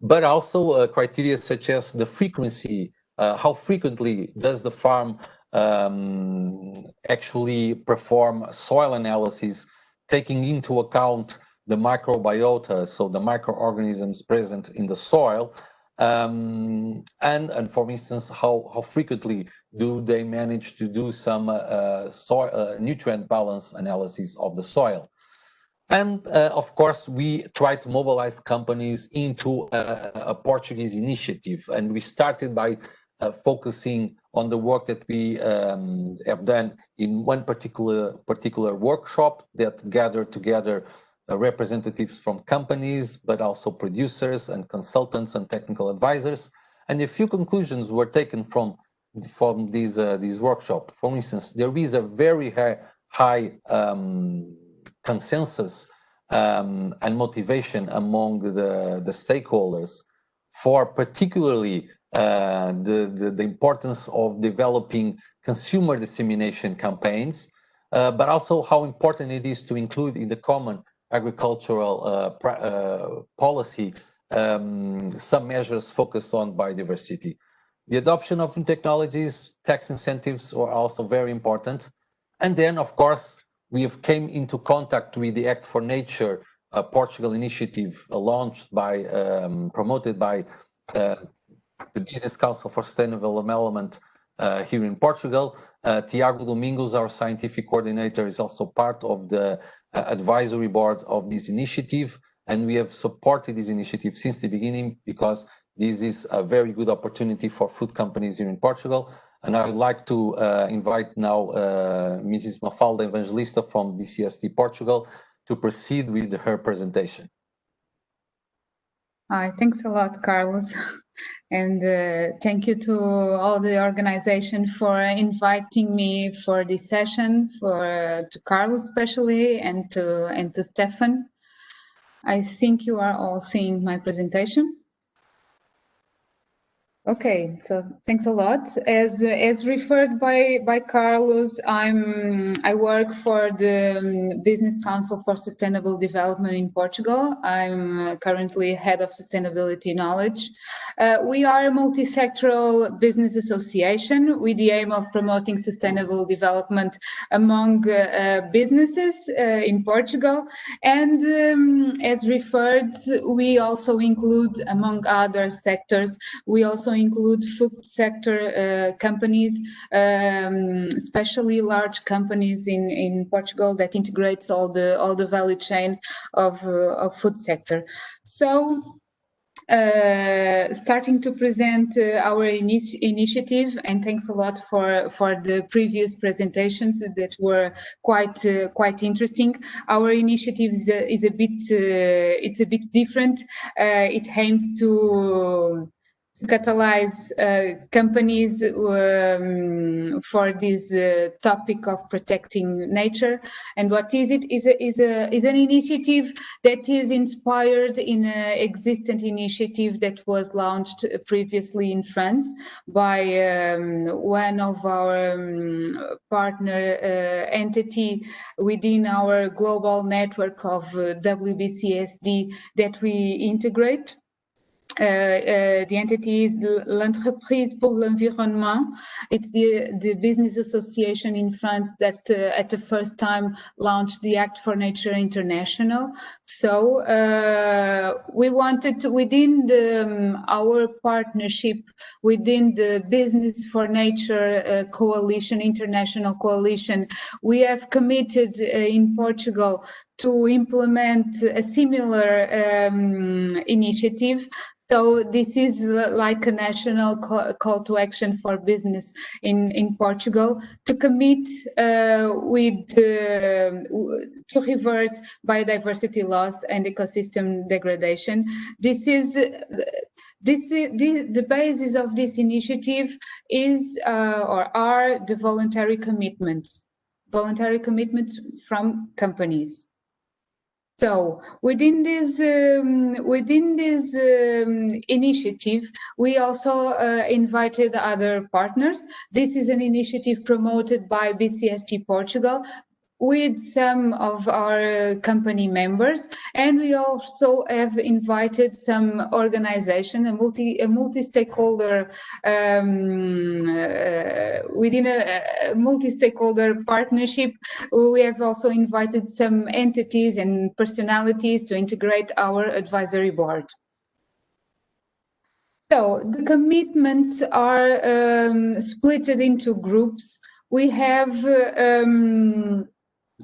S5: but also uh, criteria such as the frequency, uh, how frequently does the farm um, actually perform soil analysis, taking into account the microbiota, so the microorganisms present in the soil, um, and, and for instance, how, how frequently do they manage to do some uh, uh soil, uh, nutrient balance analysis of the soil. And uh, of course, we try to mobilize companies into a, a Portuguese initiative. And we started by uh, focusing on the work that we um, have done in one particular particular workshop that gathered together uh, representatives from companies, but also producers and consultants and technical advisors. And a few conclusions were taken from from these uh, these workshop. For instance, there is a very high, high um, consensus um, and motivation among the, the stakeholders for particularly uh, the, the, the, importance of developing consumer dissemination campaigns, uh, but also how important it is to include in the common agricultural uh, uh policy um, some measures focused on biodiversity. The adoption of new technologies, tax incentives are also very important. And then, of course, we have came into contact with the Act for Nature uh, Portugal initiative launched by, um, promoted by uh, the Business Council for Sustainable Development uh, here in Portugal. Uh, Tiago Domingos, our scientific coordinator, is also part of the advisory board of this initiative. And we have supported this initiative since the beginning because this is a very good opportunity for food companies here in Portugal and I would like to uh, invite now uh, Mrs. Mafalda Evangelista from BCSD Portugal to proceed with her presentation.
S6: Hi, thanks a lot, Carlos. And uh, thank you to all the organization for inviting me for this session, for uh, to Carlos especially, and to and to Stefan. I think you are all seeing my presentation. Okay, so thanks a lot. As as referred by by Carlos, I'm I work for the um, Business Council for Sustainable Development in Portugal. I'm currently head of sustainability knowledge. Uh, we are a multi-sectoral business association with the aim of promoting sustainable development among uh, uh, businesses uh, in Portugal. And um, as referred, we also include, among other sectors, we also include food sector uh, companies, um, especially large companies in, in Portugal that integrates all the all the value chain of, uh, of food sector. So uh, starting to present uh, our initi initiative and thanks a lot for for the previous presentations that were quite uh, quite interesting our initiative is a, is a bit uh, it's a bit different it aims to catalyze uh, companies um, for this uh, topic of protecting nature. And what is it? Is a, is a is an initiative that is inspired in an existing initiative that was launched previously in France by um, one of our um, partner uh, entity within our global network of uh, WBCSD that we integrate. Uh, uh, the entity is l'Entreprise pour l'Environnement. It's the, the business association in France that uh, at the first time launched the Act for Nature International. So uh, we wanted to, within the, um, our partnership, within the Business for Nature uh, Coalition, International Coalition, we have committed in Portugal to implement a similar um, initiative so this is like a national call to action for business in, in Portugal to commit uh, with uh, to reverse biodiversity loss and ecosystem degradation. This is this the, the basis of this initiative is uh, or are the voluntary commitments, voluntary commitments from companies. So within this um, within this um, initiative, we also uh, invited other partners. This is an initiative promoted by BCSD Portugal, with some of our company members. And we also have invited some organization a multi a multi-stakeholder um, uh, within a, a multi-stakeholder partnership. We have also invited some entities and personalities to integrate our advisory board. So the commitments are um, split into groups. We have um,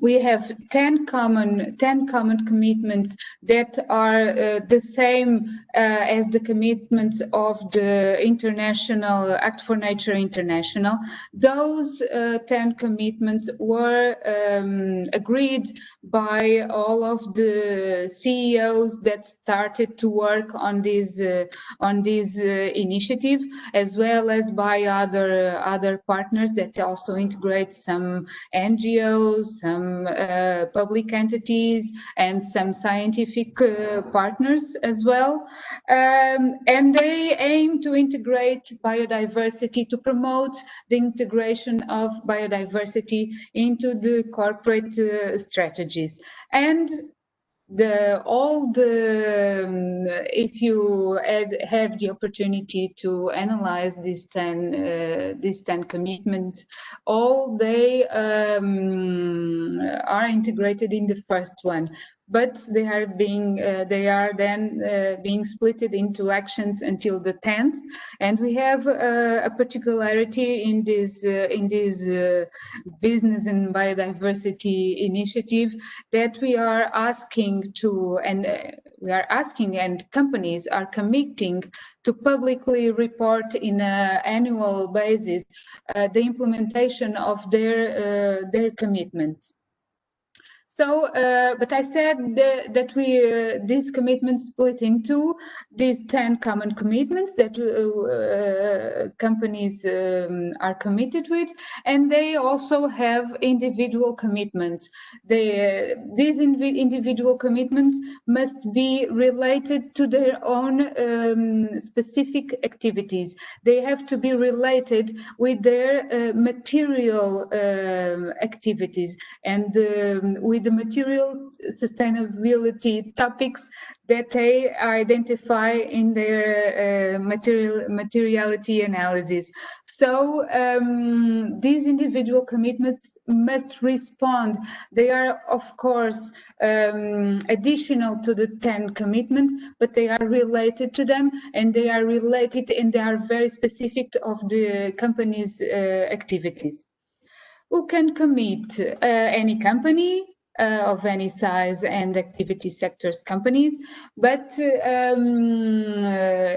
S6: we have 10 common 10 common commitments that are uh, the same uh, as the commitments of the international act for nature international. Those uh, 10 commitments were um, agreed by all of the ceos that started to work on this uh, on this uh, initiative as well as by other other partners that also integrate some ngos some some uh, public entities and some scientific uh, partners as well. Um, and they aim to integrate biodiversity, to promote the integration of biodiversity into the corporate uh, strategies. And the all the um, if you have the opportunity to analyze these 10 uh, these 10 commitments all they um, are integrated in the first one but they are being uh, they are then uh, being splitted into actions until the 10th and we have uh, a particularity in this uh, in this uh, business and biodiversity initiative that we are asking to and uh, we are asking and companies are committing to publicly report in an annual basis the implementation of their their commitments so, uh, but I said that, we uh, these commitments split into these ten common commitments that uh, uh companies um, are committed with, and they also have individual commitments. They, these individual commitments must be related to their own um, specific activities. They have to be related with their uh, material um, activities and um, with the material sustainability topics that they identify in their uh, material materiality analysis. So um, these individual commitments must respond. They are, of course, um, additional to the 10 commitments, but they are related to them and they are related and they are very specific of the company's uh, activities. Who can commit? Uh, any company, uh, of any size and activity sectors companies. But um, uh,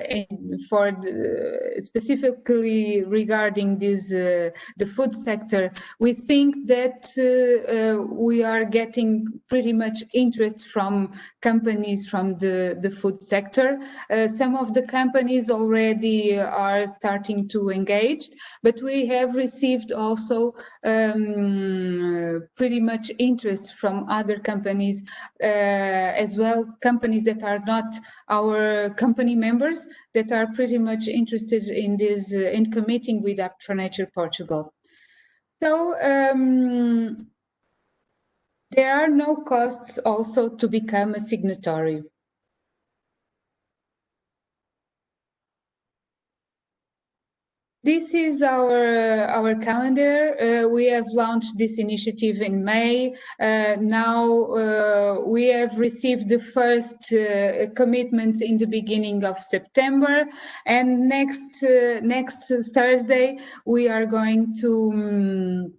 S6: for the, specifically regarding this, uh, the food sector, we think that uh, we are getting pretty much interest from companies from the, the food sector. Some of the companies already are starting to engage, but we have received also um, pretty much interest from from other companies uh, as well, companies that are not our company members that are pretty much interested in this, uh, in committing with Act for Nature Portugal. So um, there are no costs also to become a signatory. This is our our calendar. Uh, we have launched this initiative in May. Uh, now uh, we have received the first uh, commitments in the beginning of September, and next uh, next Thursday we are going to. Um,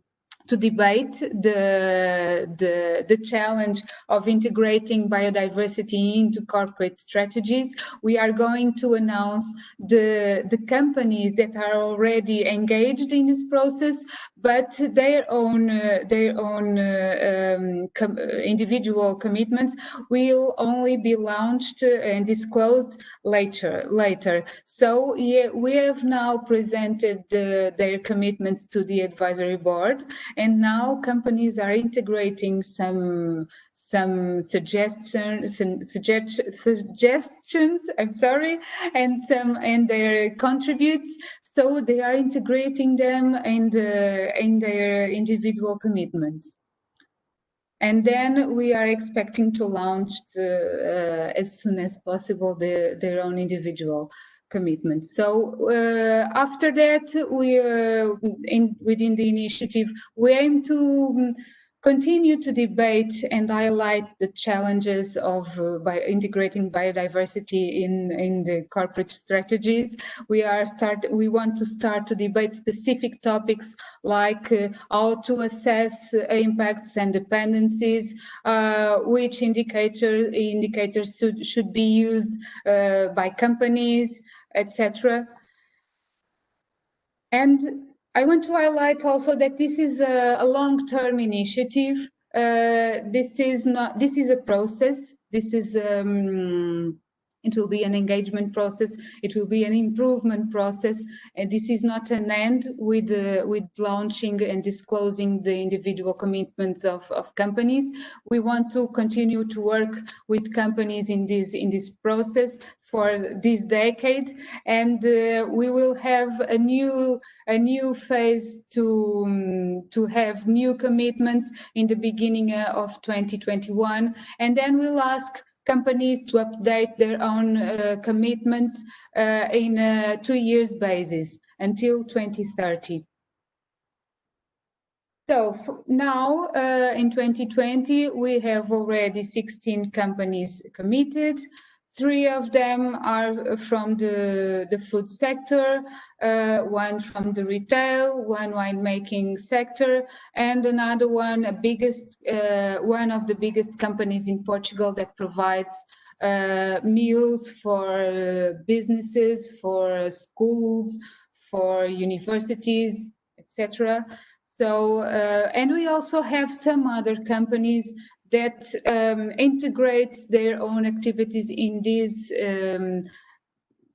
S6: to debate the, the, the challenge of integrating biodiversity into corporate strategies. We are going to announce the, the companies that are already engaged in this process, but their own, uh, their own uh, um, com individual commitments will only be launched and disclosed later. later. So yeah, we have now presented the, their commitments to the advisory board and now companies are integrating some some suggestions some suggest, suggestions i'm sorry and some and their contributes so they are integrating them in the in their individual commitments and then we are expecting to launch the, uh, as soon as possible the, their own individual commitments. So uh, after that, we uh, in, within the initiative, we aim to continue to debate and highlight the challenges of uh, by integrating biodiversity in in the corporate strategies. We are start we want to start to debate specific topics like uh, how to assess impacts and dependencies uh, which indicator indicators should should be used uh, by companies etc and I want to highlight also that this is a, a long-term initiative. Uh, this is not. This is a process. This is. Um, it will be an engagement process. It will be an improvement process, and this is not an end with uh, with launching and disclosing the individual commitments of, of companies. We want to continue to work with companies in this in this process for this decade and uh, we will have a new a new phase to um, to have new commitments in the beginning uh, of 2021 and then we'll ask companies to update their own uh, commitments uh, in a two years basis until 2030 so now uh, in 2020 we have already 16 companies committed Three of them are from the, the food sector, uh, one from the retail, one winemaking sector, and another one, a biggest, uh, one of the biggest companies in Portugal that provides uh, meals for businesses, for schools, for universities, etc. So, uh, and we also have some other companies that um, integrates their own activities in these um,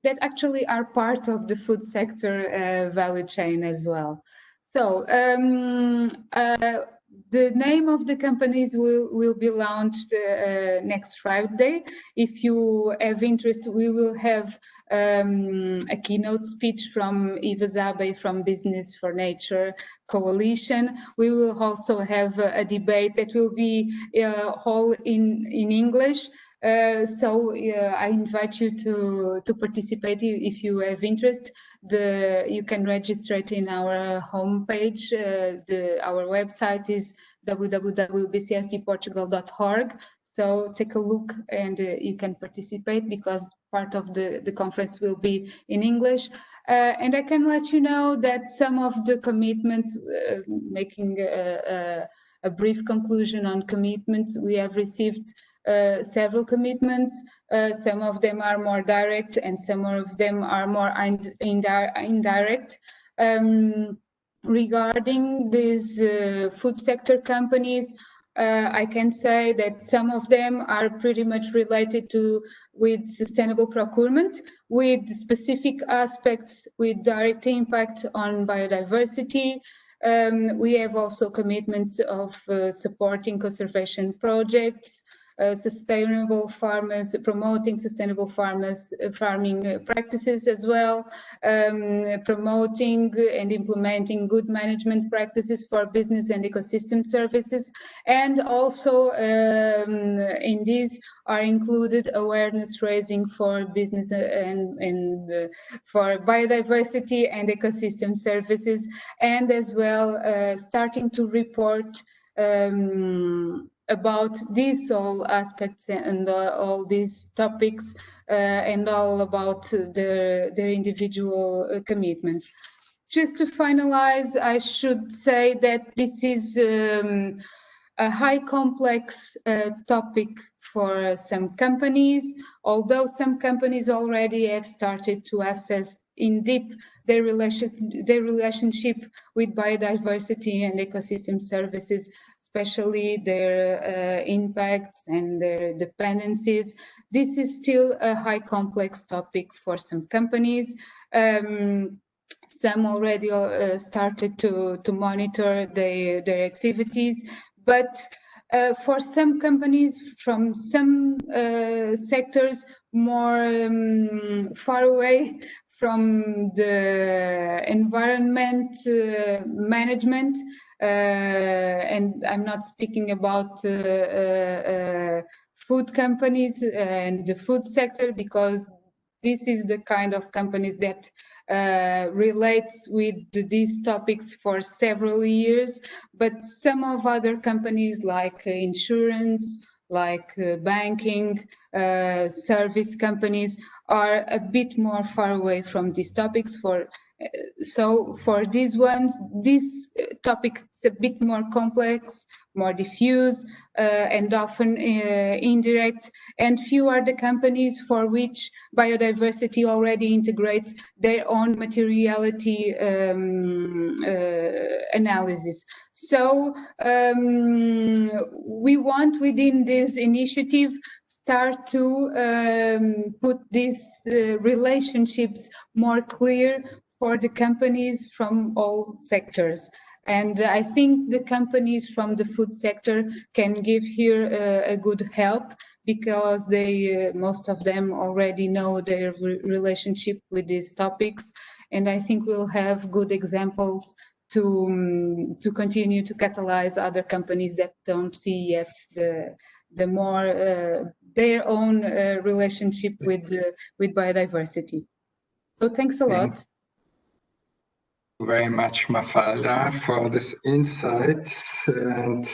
S6: that actually are part of the food sector uh, value chain as well. So um, uh, the name of the companies will, will be launched uh, next Friday. If you have interest, we will have um, a keynote speech from Eva Zabey from Business for Nature Coalition. We will also have a, a debate that will be uh, all in, in English. Uh, so uh, I invite you to to participate if you have interest. The you can register it in our homepage. Uh, the our website is www.bcsdportugal.org. So take a look and uh, you can participate because part of the, the conference will be in English. Uh, and I can let you know that some of the commitments, uh, making a, brief conclusion on commitments, we have received several commitments. Uh, some of them are more direct and some of them are more indirect. Um, regarding these uh, food sector companies, uh, I can say that some of them are pretty much related to with sustainable procurement, with specific aspects with direct impact on biodiversity. Um, we have also commitments of uh, supporting conservation projects, uh, sustainable farmers, promoting sustainable farmers uh, farming uh, practices as well, um, promoting and implementing good management practices for business and ecosystem services, and also um, in these are included awareness raising for business and, and uh, for biodiversity and ecosystem services, and as well uh, starting to report um, about these all aspects and uh, all these topics uh, and all about their, their individual uh, commitments. Just to finalize, I should say that this is um, a high complex uh, topic for some companies, although some companies already have started to assess in deep their relation their relationship with biodiversity and ecosystem services especially their uh, impacts and their dependencies. This is still a high complex topic for some companies. Um, some already uh, started to to monitor their their activities but uh, for some companies from some uh, sectors more um, far away from the environment uh, management, uh, and I'm not speaking about uh, uh, uh food companies and the food sector because this is the kind of companies that uh, relates with these topics for several years, but some of other companies like insurance, like uh, banking, uh, service companies are a bit more far away from these topics for so for these ones, this topic is a bit more complex, more diffuse, uh, and often uh, indirect, and few are the companies for which biodiversity already integrates their own materiality um, uh, analysis. So um, we want within this initiative start to um, put these uh, relationships more clear for the companies from all sectors. And I think the companies from the food sector can give here uh, a good help because they, uh, most of them already know their re relationship with these topics. And I think we'll have good examples to, um, to continue to catalyze other companies that don't see yet the, the more, uh, their own uh, relationship with, with biodiversity. So thanks a lot
S1: very much, Mafalda, for this insight and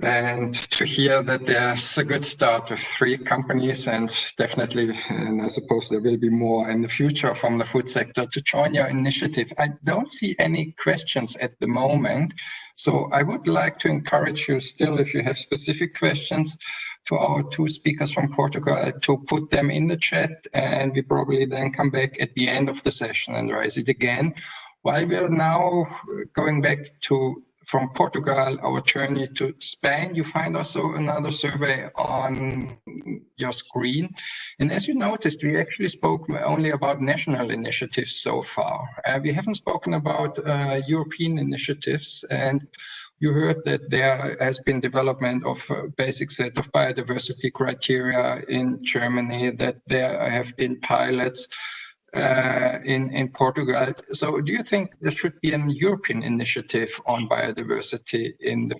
S1: and to hear that there's a good start with three companies and definitely, and I suppose there will be more in the future from the food sector to join your initiative. I don't see any questions at the moment, so I would like to encourage you still, if you have specific questions, to our two speakers from Portugal to put them in the chat and we probably then come back at the end of the session and raise it again. While we're now going back to from Portugal, our journey to Spain, you find also another survey on your screen. And as you noticed, we actually spoke only about national initiatives so far. Uh, we haven't spoken about uh, European initiatives. And you heard that there has been development of a basic set of biodiversity criteria in Germany, that there have been pilots uh, in, in Portugal. So do you think there should be an European initiative on biodiversity in the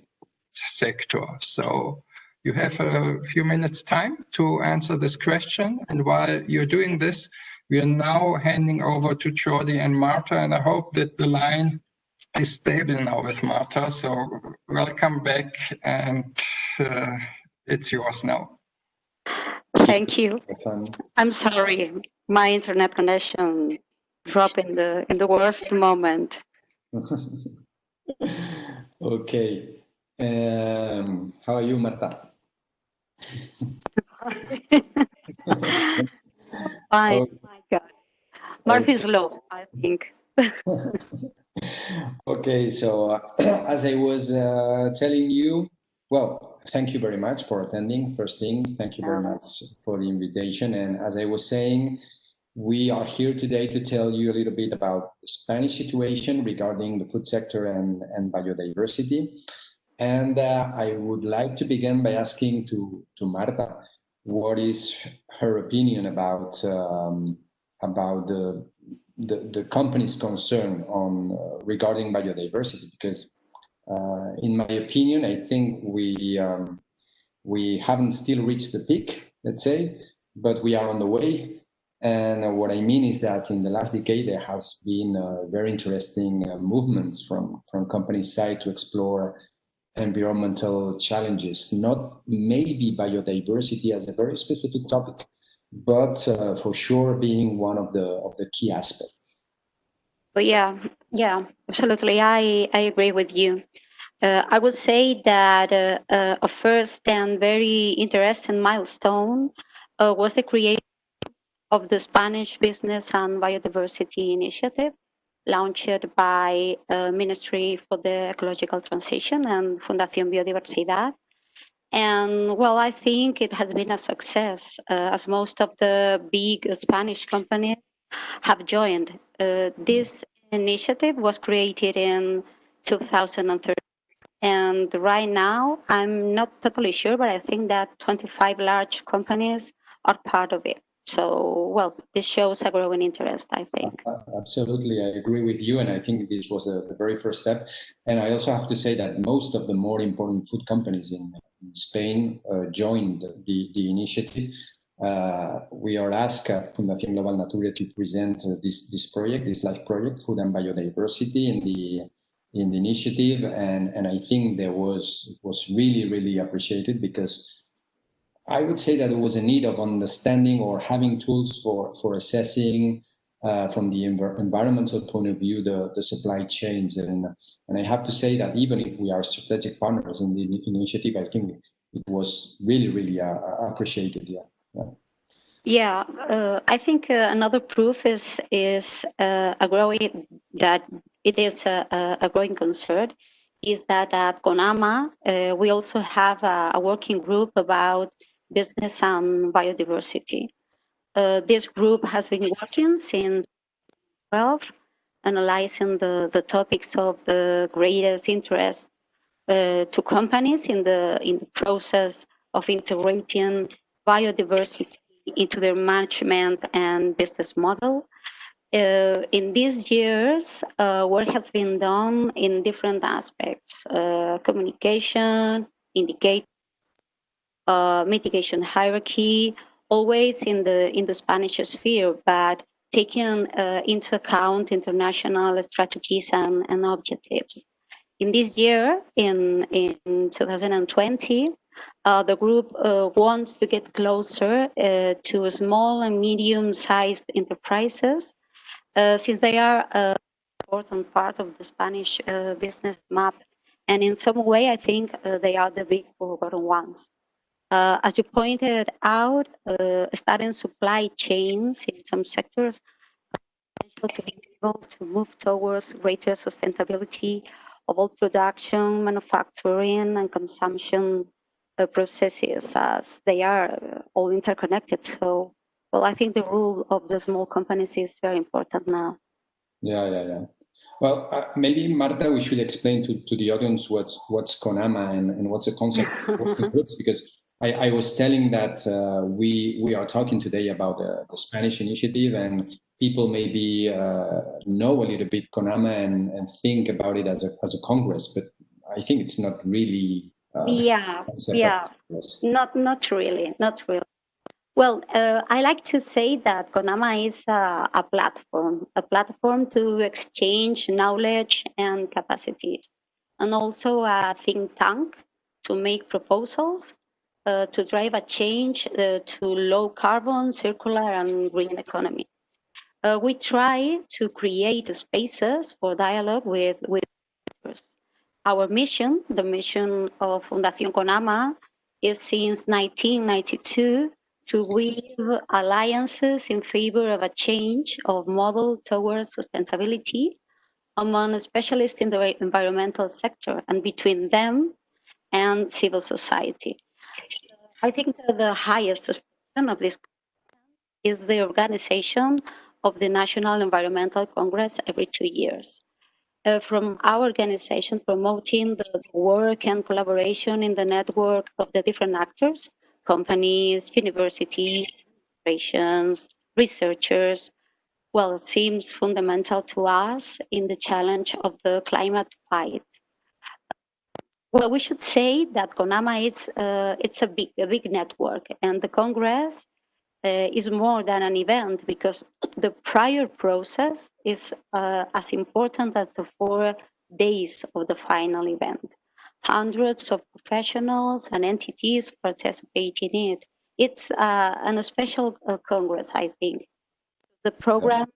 S1: sector? So you have a few minutes time to answer this question. And while you're doing this, we are now handing over to Jordi and Marta, and I hope that the line is stable now with Marta. So welcome back and uh, it's yours now.
S7: Thank you. I'm sorry, my internet connection dropped in the in the worst moment.
S4: okay. Um, how are you, Marta?
S7: Fine. Oh. My God. Murphy's okay. law, I think.
S4: okay, so uh, as I was uh, telling you, well, thank you very much for attending. First thing, thank you very much for the invitation. And as I was saying, we are here today to tell you a little bit about the Spanish situation regarding the food sector and, and biodiversity. And uh, I would like to begin by asking to, to Marta what is her opinion about um, about the, the, the company's concern on uh, regarding biodiversity because uh, in my opinion I think we um, we haven't still reached the peak let's say but we are on the way. And what I mean is that in the last decade, there has been uh, very interesting uh, movements from, from company side to explore environmental challenges, not maybe biodiversity as a very specific topic, but uh, for sure being one of the of the key aspects.
S7: But yeah, yeah, absolutely. I, I agree with you. Uh, I would say that uh, uh, a first and very interesting milestone was the creation of the Spanish Business and Biodiversity Initiative, launched by uh, Ministry for the Ecological Transition and Fundación Biodiversidad. And well, I think it has been a success uh, as most of the big Spanish companies have joined. Uh, this initiative was created in 2013. And right now, I'm not totally sure, but I think that 25 large companies are part of it. So, well, this shows a growing interest, I think.
S4: Absolutely, I agree with you. And I think this was a, the very first step. And I also have to say that most of the more important food companies in Spain uh, joined the, the initiative. Uh, we are asked at Fundación Global Nature to present uh, this, this project, this life project, Food and Biodiversity in the in the initiative. And, and I think there was was really, really appreciated because I would say that there was a need of understanding or having tools for, for assessing uh, from the env environmental point of view, the, the supply chains. And, and I have to say that even if we are strategic partners in the initiative, I think it was really, really uh, appreciated. Yeah.
S7: yeah. Yeah, uh, I think uh, another proof is is uh, a growing that it is a, a, growing concern is that at CONAMA uh, we also have a, a, working group about business and biodiversity. Uh, this group has been working since 12, analyzing the, the topics of the greatest interest uh, to companies in the, in the process of integrating biodiversity into their management and business model. Uh, in these years, uh, work has been done in different aspects, uh, communication, indicate, uh, mitigation hierarchy, always in the in the Spanish sphere, but taking uh, into account international strategies and, and objectives. In this year, in in 2020, uh, the group uh, wants to get closer uh, to small and medium-sized enterprises, uh, since they are an important part of the Spanish business map. And in some way, I think they are the big forgotten ones. Uh, as you pointed out, uh, starting supply chains in some sectors to be able to move towards greater sustainability of all production, manufacturing, and consumption uh, processes as they are uh, all interconnected. So, well, I think the role of the small companies is very important now.
S4: Yeah, yeah, yeah. Well, uh, maybe Marta, we should explain to, to the audience what's what's CONAMA and, and what's the concept of working groups because I, I was telling that uh, we we are talking today about uh, the Spanish initiative, and people maybe uh, know a little bit CONAMA and, and think about it as a as a congress, but I think it's not really.
S7: Uh, yeah, yeah, not not really, not really. Well, uh, I like to say that CONAMA is a, a platform, a platform to exchange knowledge and capacities, and also a think tank to make proposals uh, to drive a change uh, to low carbon, circular, and green economy. Uh, we try to create spaces for dialogue with, with our mission, the mission of Fundación CONAMA, is since 1992 to weave alliances in favor of a change of model towards sustainability among specialists in the environmental sector and between them and civil society. I think the highest of this is the organization of the National Environmental Congress every two years. uh, from our organization promoting the work and collaboration in the network of the different actors, companies, universities, corporations, researchers, well, it seems fundamental to us in the challenge of the climate fight. Well, we should say that CONAMA is uh, it's a big a big network, and the Congress uh, is more than an event because the prior process is uh, as important as the four days of the final event. Hundreds of professionals and entities participate in it. It's uh, an special uh, Congress, I think. The program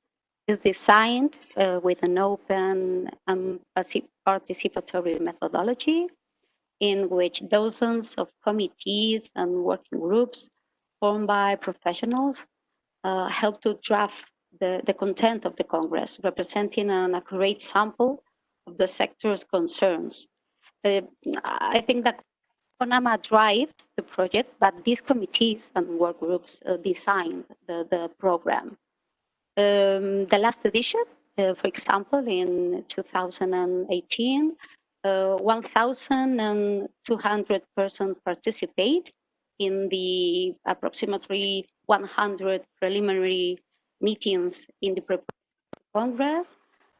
S7: is designed uh, with an open and participatory methodology in which dozens of committees and working groups formed by professionals uh, help to draft the, the content of the Congress, representing an accurate sample of the sector's concerns. Uh, I think that CONAMA drives the project, but these committees and work groups uh, designed the, the program. Um, the last edition, uh, for example, in 2018, uh, 1,200 persons participate in the approximately 100 preliminary meetings in the Congress.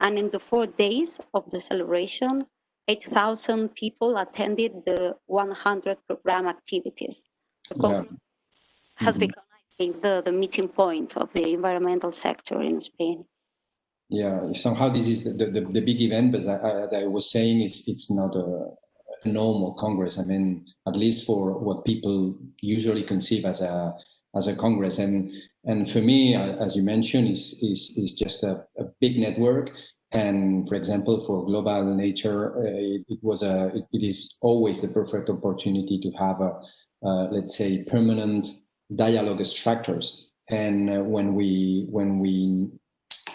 S7: And in the four days of the celebration, 8,000 people attended the 100 program activities. The yeah. has mm -hmm. become, I think, the, the meeting point of the environmental sector in Spain.
S4: Yeah, somehow this is the, the, the big event, but I, I, was saying is it's not a, a, normal Congress. I mean, at least for what people usually conceive as a as a Congress. And and for me, as you mentioned, is is is just a, a big network. And for example, for global nature, uh, it, it, was a it, it is always the perfect opportunity to have a uh, let's say permanent dialogue structures. And uh, when we when we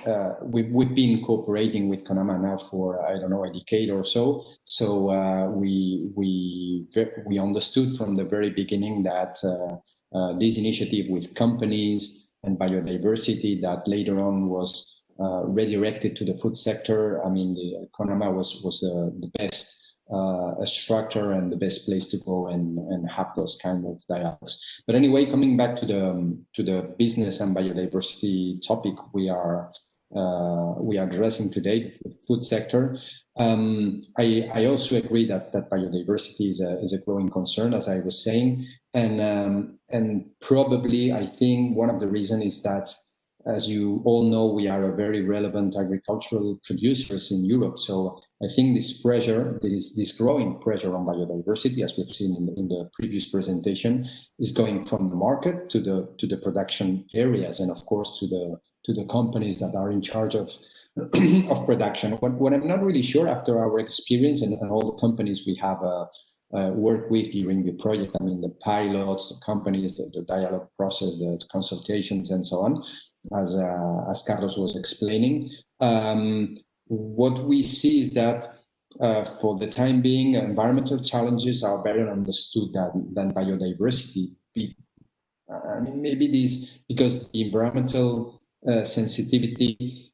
S4: uh, we, we've been cooperating with CONAMA now for I don't know a decade or so. So uh, we we we understood from the very beginning that uh, uh this initiative with companies and biodiversity that later on was uh, redirected to the food sector. I mean, the CONAMA was was the best uh, structure and the best place to go and, and have those kind of dialogues. But anyway, coming back to the um, to the business and biodiversity topic we are uh, we are addressing today, the food sector. Um, I, I, also agree that, that biodiversity is a, is a growing concern, as I was saying, and um, and probably I think one of the reasons is that, as you all know, we are a very relevant agricultural producers in Europe. So I think this pressure, there is this growing pressure on biodiversity, as we've seen in the, in the previous presentation, is going from the market to the to the production areas, and of course to the to the companies that are in charge of of production. What, what I'm not really sure after our experience and, and all the companies we have uh, uh, worked with during the project, I mean, the pilots, the companies, the, the dialogue process, the consultations, and so on, as, uh, as Carlos was explaining. Um, what we see is that uh, for the time being, environmental challenges are better understood than, than biodiversity. I mean, maybe this because the environmental uh, sensitivity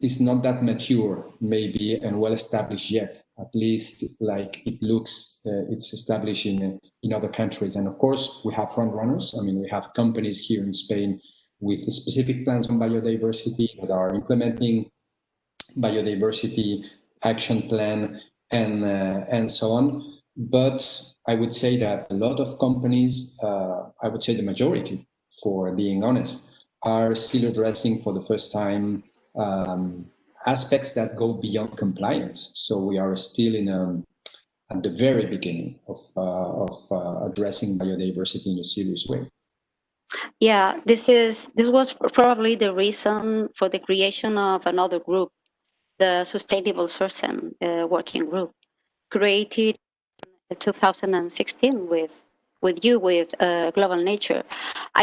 S4: is not that mature, maybe, and well established yet. At least, like it looks, uh, it's established in in other countries. And of course, we have front runners. I mean, we have companies here in Spain with specific plans on biodiversity that are implementing biodiversity action plan and uh, and so on. But I would say that a lot of companies, uh, I would say the majority, for being honest, are still addressing for the first time um, aspects that go beyond compliance. So we are still in a, at the very beginning of, uh, of uh, addressing biodiversity in a serious way.
S7: Yeah, this is this was probably the reason for the creation of another group, the Sustainable Sourcing uh, Working Group, created in 2016 with with you with uh, global nature.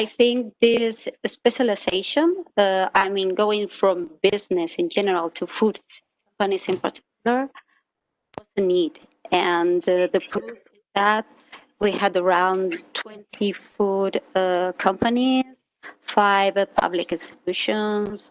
S7: I think this specialization, uh, I mean, going from business in general to food companies in particular, was a need. And uh, the proof is that we had around 20 food uh, companies, five public institutions,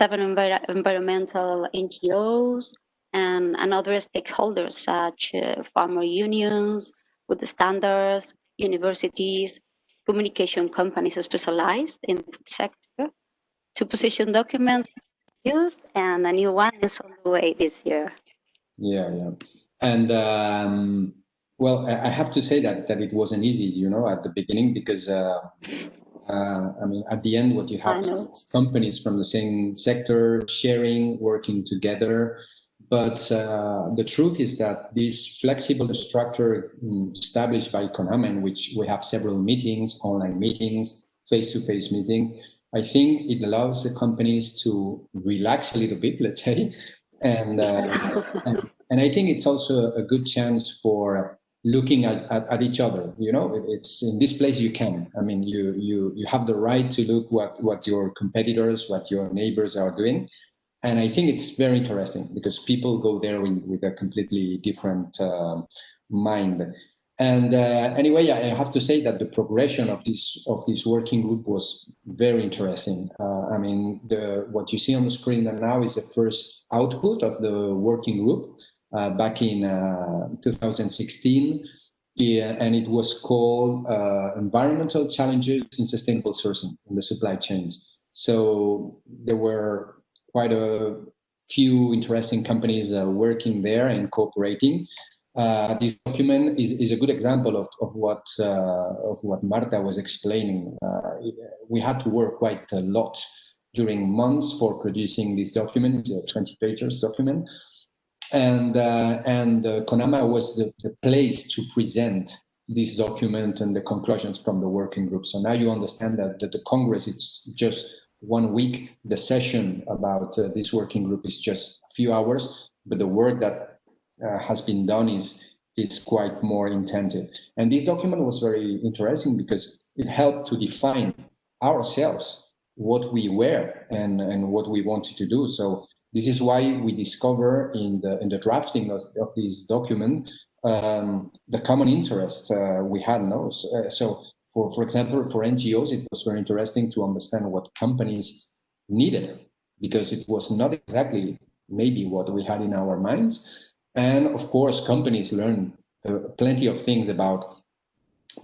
S7: seven envir environmental NGOs, and, and other stakeholders such uh, farmer unions, with the standards, universities, communication companies specialized in the sector to position documents used and a new one is on the way this year.
S4: Yeah, yeah. And um, well, I have to say that that it wasn't easy, you know, at the beginning because uh, uh, I mean, at the end, what you have is companies from the same sector sharing, working together. But uh, the truth is that this flexible structure mm, established by CONAMA, in which we have several meetings, online meetings, face-to-face -face meetings, I think it allows the companies to relax a little bit, let's say, and, uh, and, and I think it's also a good chance for looking at, at, at, each other you know? It's in this place you can. I mean you you you have the right to look what what your competitors what your neighbors are doing and i think it's very interesting because people go there with, with a completely different uh, mind and uh, anyway i have to say that the progression of this of this working group was very interesting uh, i mean the what you see on the screen now is the first output of the working group uh, back in uh, 2016. Yeah, and it was called uh, Environmental Challenges in Sustainable Sourcing in the Supply Chains. So there were quite a few interesting companies uh, working there and cooperating. Uh, this document is, is a good example of, of what uh, of what Marta was explaining. we had to work quite a lot during months for producing this document, a 20 pages document and uh, and uh, CONAMA was the, the, place to present this document and the conclusions from the working group. So now you understand that, that the Congress, it's just one week. The session about uh, this working group is just a few hours, but the work that uh, has been done is is quite more intensive. And this document was very interesting because it helped to define ourselves what we were and, and what we wanted to do. So this is why we discover in the in the drafting of, of this document um, the common interests uh, we had. No? So, uh, so, for for example, for NGOs, it was very interesting to understand what companies needed because it was not exactly maybe what we had in our minds. And of course, companies learn uh, plenty of things about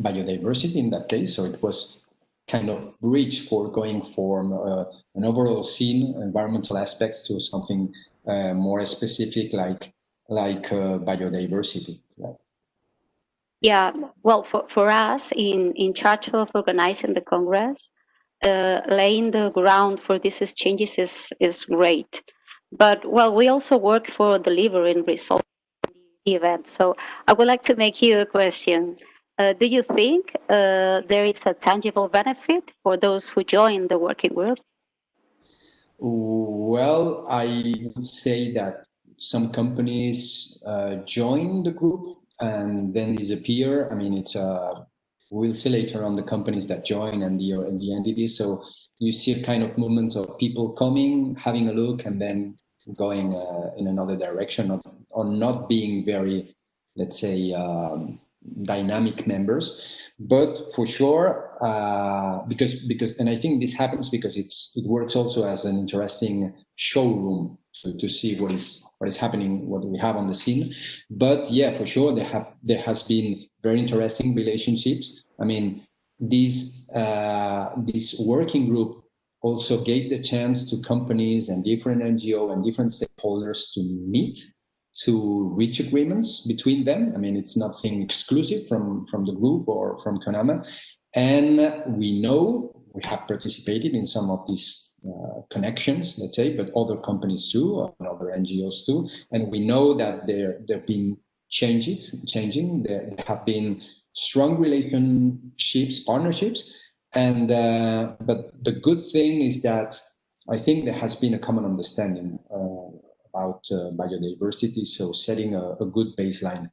S4: biodiversity in that case. So it was kind of bridge for going from uh, an overall scene, environmental aspects, to something uh, more specific like like uh, biodiversity. Yeah.
S7: well, for, for us in, in charge of organizing the Congress, uh, laying the ground for these exchanges is, is great. But, well, we also work for delivering results the event. So I would like to make you a question. Uh, do you think uh, there is a tangible benefit for those who join the working group?
S4: Well, I would say that some companies uh, join the group and then disappear. I mean, it's uh, we'll see later on the companies that join and the and the entities. So you see a kind of movement of people coming, having a look, and then going uh, in another direction, or, or not being very, let's say. Um, dynamic members but for sure uh, because because and i think this happens because it's it works also as an interesting showroom to, see what is what is happening what we have on the scene but yeah for sure there have there has been very interesting relationships i mean this uh, this working group also gave the chance to companies and different ngo and different stakeholders to meet to reach agreements between them. I mean, it's nothing exclusive from, from the group or from CONAMA. And we know we have participated in some of these uh, connections, let's say, but other companies too, and other NGOs too. And we know that there there have been changes, changing. There have been strong relationships, partnerships, and uh, but the good thing is that I think there has been a common understanding uh, about uh, biodiversity, so setting a, a good baseline.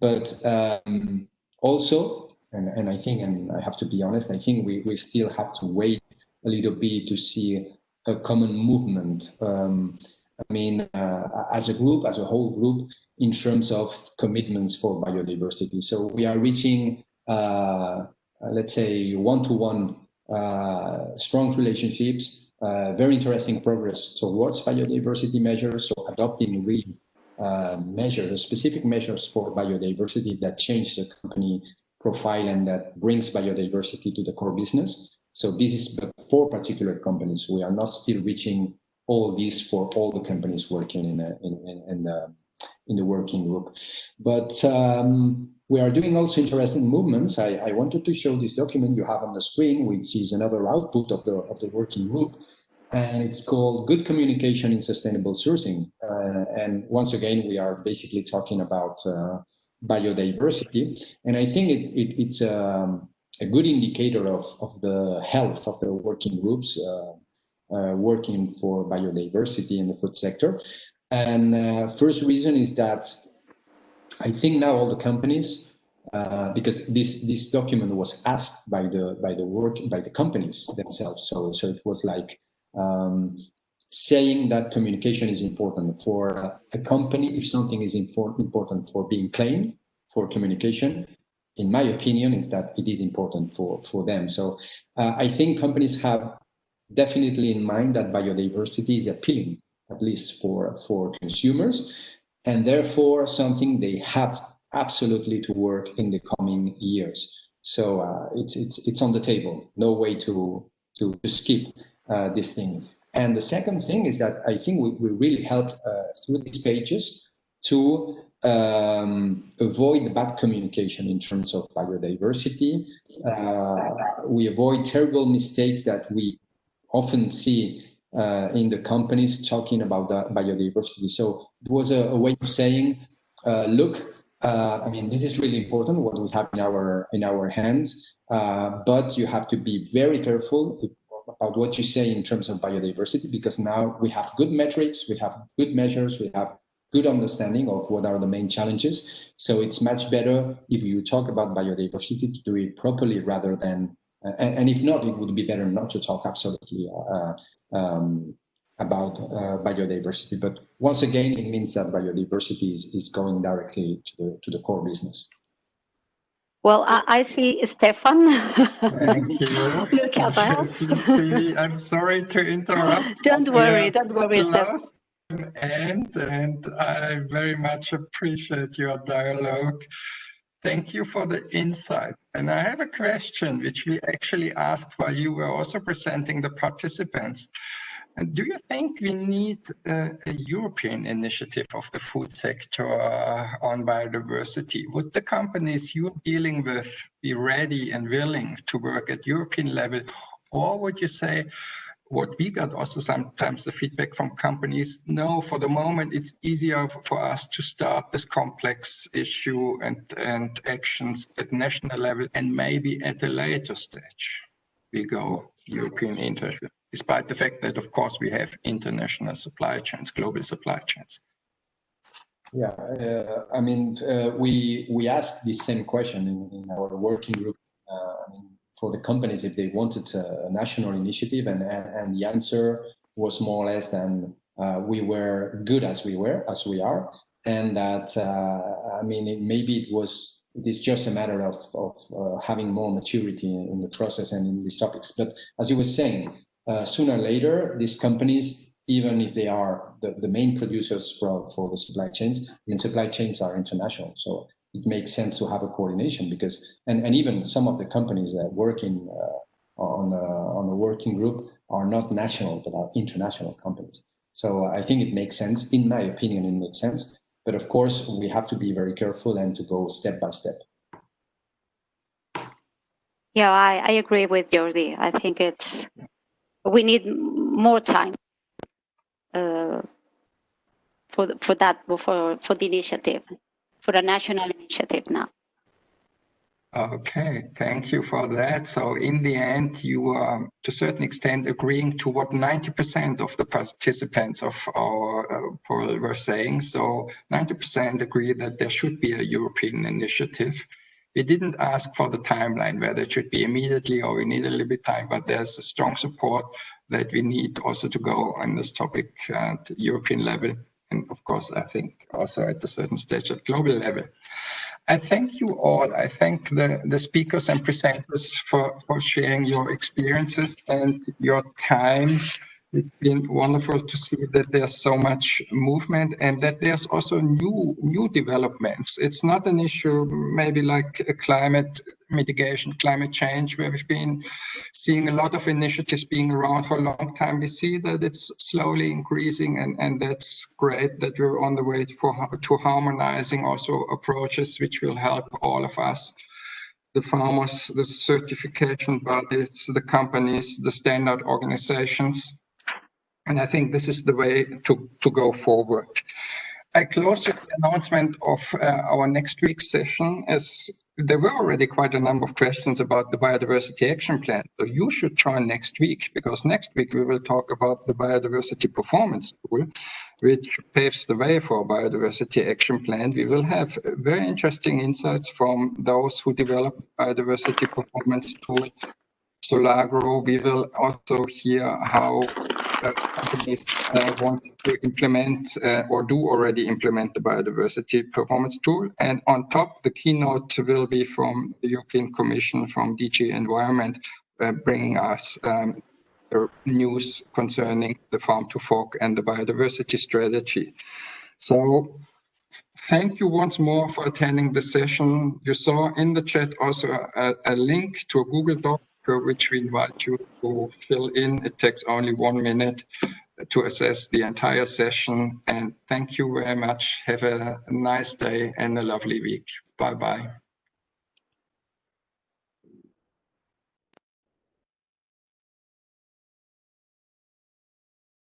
S4: But um, also, and, and I think, and I have to be honest, I think we, we still have to wait a little bit to see a common movement. Um, I mean, uh, as a group, as a whole group, in terms of commitments for biodiversity. So we are reaching, uh, let's say, one-to-one -one, uh, strong relationships uh, very interesting progress towards biodiversity measures. So adopting really uh, measures, specific measures for biodiversity that change the company profile and that brings biodiversity to the core business. So this is for particular companies. We are not still reaching all of these for all the companies working in, a, in, in, in, the, in the working group. But um, we are doing also interesting movements. I, I wanted to show this document you have on the screen, which is another output of the, of the working group and it's called Good Communication in Sustainable Sourcing. Uh, and once again, we are basically talking about uh, biodiversity. And I think it, it, it's um, a good indicator of, of the health of the working groups uh, uh working for biodiversity in the food sector. And uh, first reason is that I think now all the companies uh, because this this document was asked by the by the work by the companies themselves. So so it was like um, saying that communication is important for a company. If something is important for being claimed for communication, in my opinion, is that it is important for, for them. So uh, I think companies have definitely in mind that biodiversity is appealing, at least for, for consumers, and therefore something they have absolutely to work in the coming years. So uh, it's, it's, it's on the table, no way to, to, to skip uh, this thing. And the second thing is that I think we, we really helped uh, through these pages to um, avoid bad communication in terms of biodiversity. Uh, we avoid terrible mistakes that we often see uh, in the companies talking about biodiversity. So it was a, a way of saying, uh, look, uh, I mean, this is really important what we have in our in our hands, but you have to be very careful about what you say in terms of biodiversity, because now we have good metrics, we have good measures, we have good understanding of what are the main challenges. So it's much better if you talk about biodiversity to do it properly rather than, uh, and, and, if not, it would be better not to talk absolutely uh, um, about uh, biodiversity. But once again, it means that biodiversity is, is going directly to the, to the core business.
S7: Well, I, I see Stefan.
S1: Thank you.
S7: Look at
S1: that. I'm sorry to interrupt.
S7: Don't worry, don't worry, Stefan.
S1: And, and I very much appreciate your dialogue. Thank you for the insight. And I have a question which we actually asked while you were also presenting the participants. Do you think we need a, a European initiative of the food sector uh, on biodiversity? Would the companies you're dealing with be ready and willing to work at European level? Or would you say, what we got also sometimes the feedback from companies, no, for the moment it's easier for us to start this complex issue and, and actions at national level and maybe at a later stage we go European initiative despite the fact that, of course, we have international supply chains, global supply chains.
S4: Yeah, uh, I mean, uh, we we asked the same question in, in our working group uh, I mean, for the companies if they wanted a national initiative, and and, and the answer was more or less than uh, we were good as we were as we are, and that uh, I mean, it, maybe it was it is just a matter of of uh, having more maturity in, in the process and in these topics. But as you were saying, uh, sooner or later, these companies, even if they are the, the main producers for, for the supply chains, and supply chains are international. So it makes sense to have a coordination because, and, and even some of the companies that work in, uh, on, the, on the working group are not national, but are international companies. So I think it makes sense, in my opinion, it makes sense. But of course, we have to be very careful and to go step by step.
S7: Yeah, I, I agree with Jordi. I think it's we need more time uh, for for that for for the initiative for the national initiative now.
S1: Okay, thank you for that. So in the end, you are to a certain extent agreeing to what 90% of the participants of our uh, poll were saying. So 90% agree that there should be a European initiative. We didn't ask for the timeline, whether it should be immediately or we need a little bit time, but there's a strong support that we need also to go on this topic at European level. And of course, I think also at a certain stage at global level. I thank you all. I thank the, the speakers and presenters for, for sharing your experiences and your time it's been wonderful to see that there's so much movement and that there's also new new developments. It's not an issue maybe like climate mitigation, climate change, where we've been seeing a lot of initiatives being around for a long time. We see that it's slowly increasing and, and that's great that we're on the way for, to harmonizing also approaches which will help all of us the farmers, the certification bodies, the companies, the standard organizations. And I think this is the way to, to go forward. I close with the announcement of uh, our next week's session as there were already quite a number of questions about the biodiversity action plan. So you should join next week because next week we will talk about the biodiversity performance tool, which paves the way for a biodiversity action plan. We will have very interesting insights from those who develop biodiversity performance tool Solagro. We will also hear how companies uh, want to implement uh, or do already implement the biodiversity performance tool. And on top, the keynote will be from the European Commission, from DG Environment, uh, bringing us um, news concerning the farm to fork and the biodiversity strategy. So thank you once more for attending the session. You saw in the chat also a, a link to a Google Doc which we invite you to fill in. It takes only one minute to assess the entire session. And thank you very much. Have a nice day and a lovely week. Bye-bye.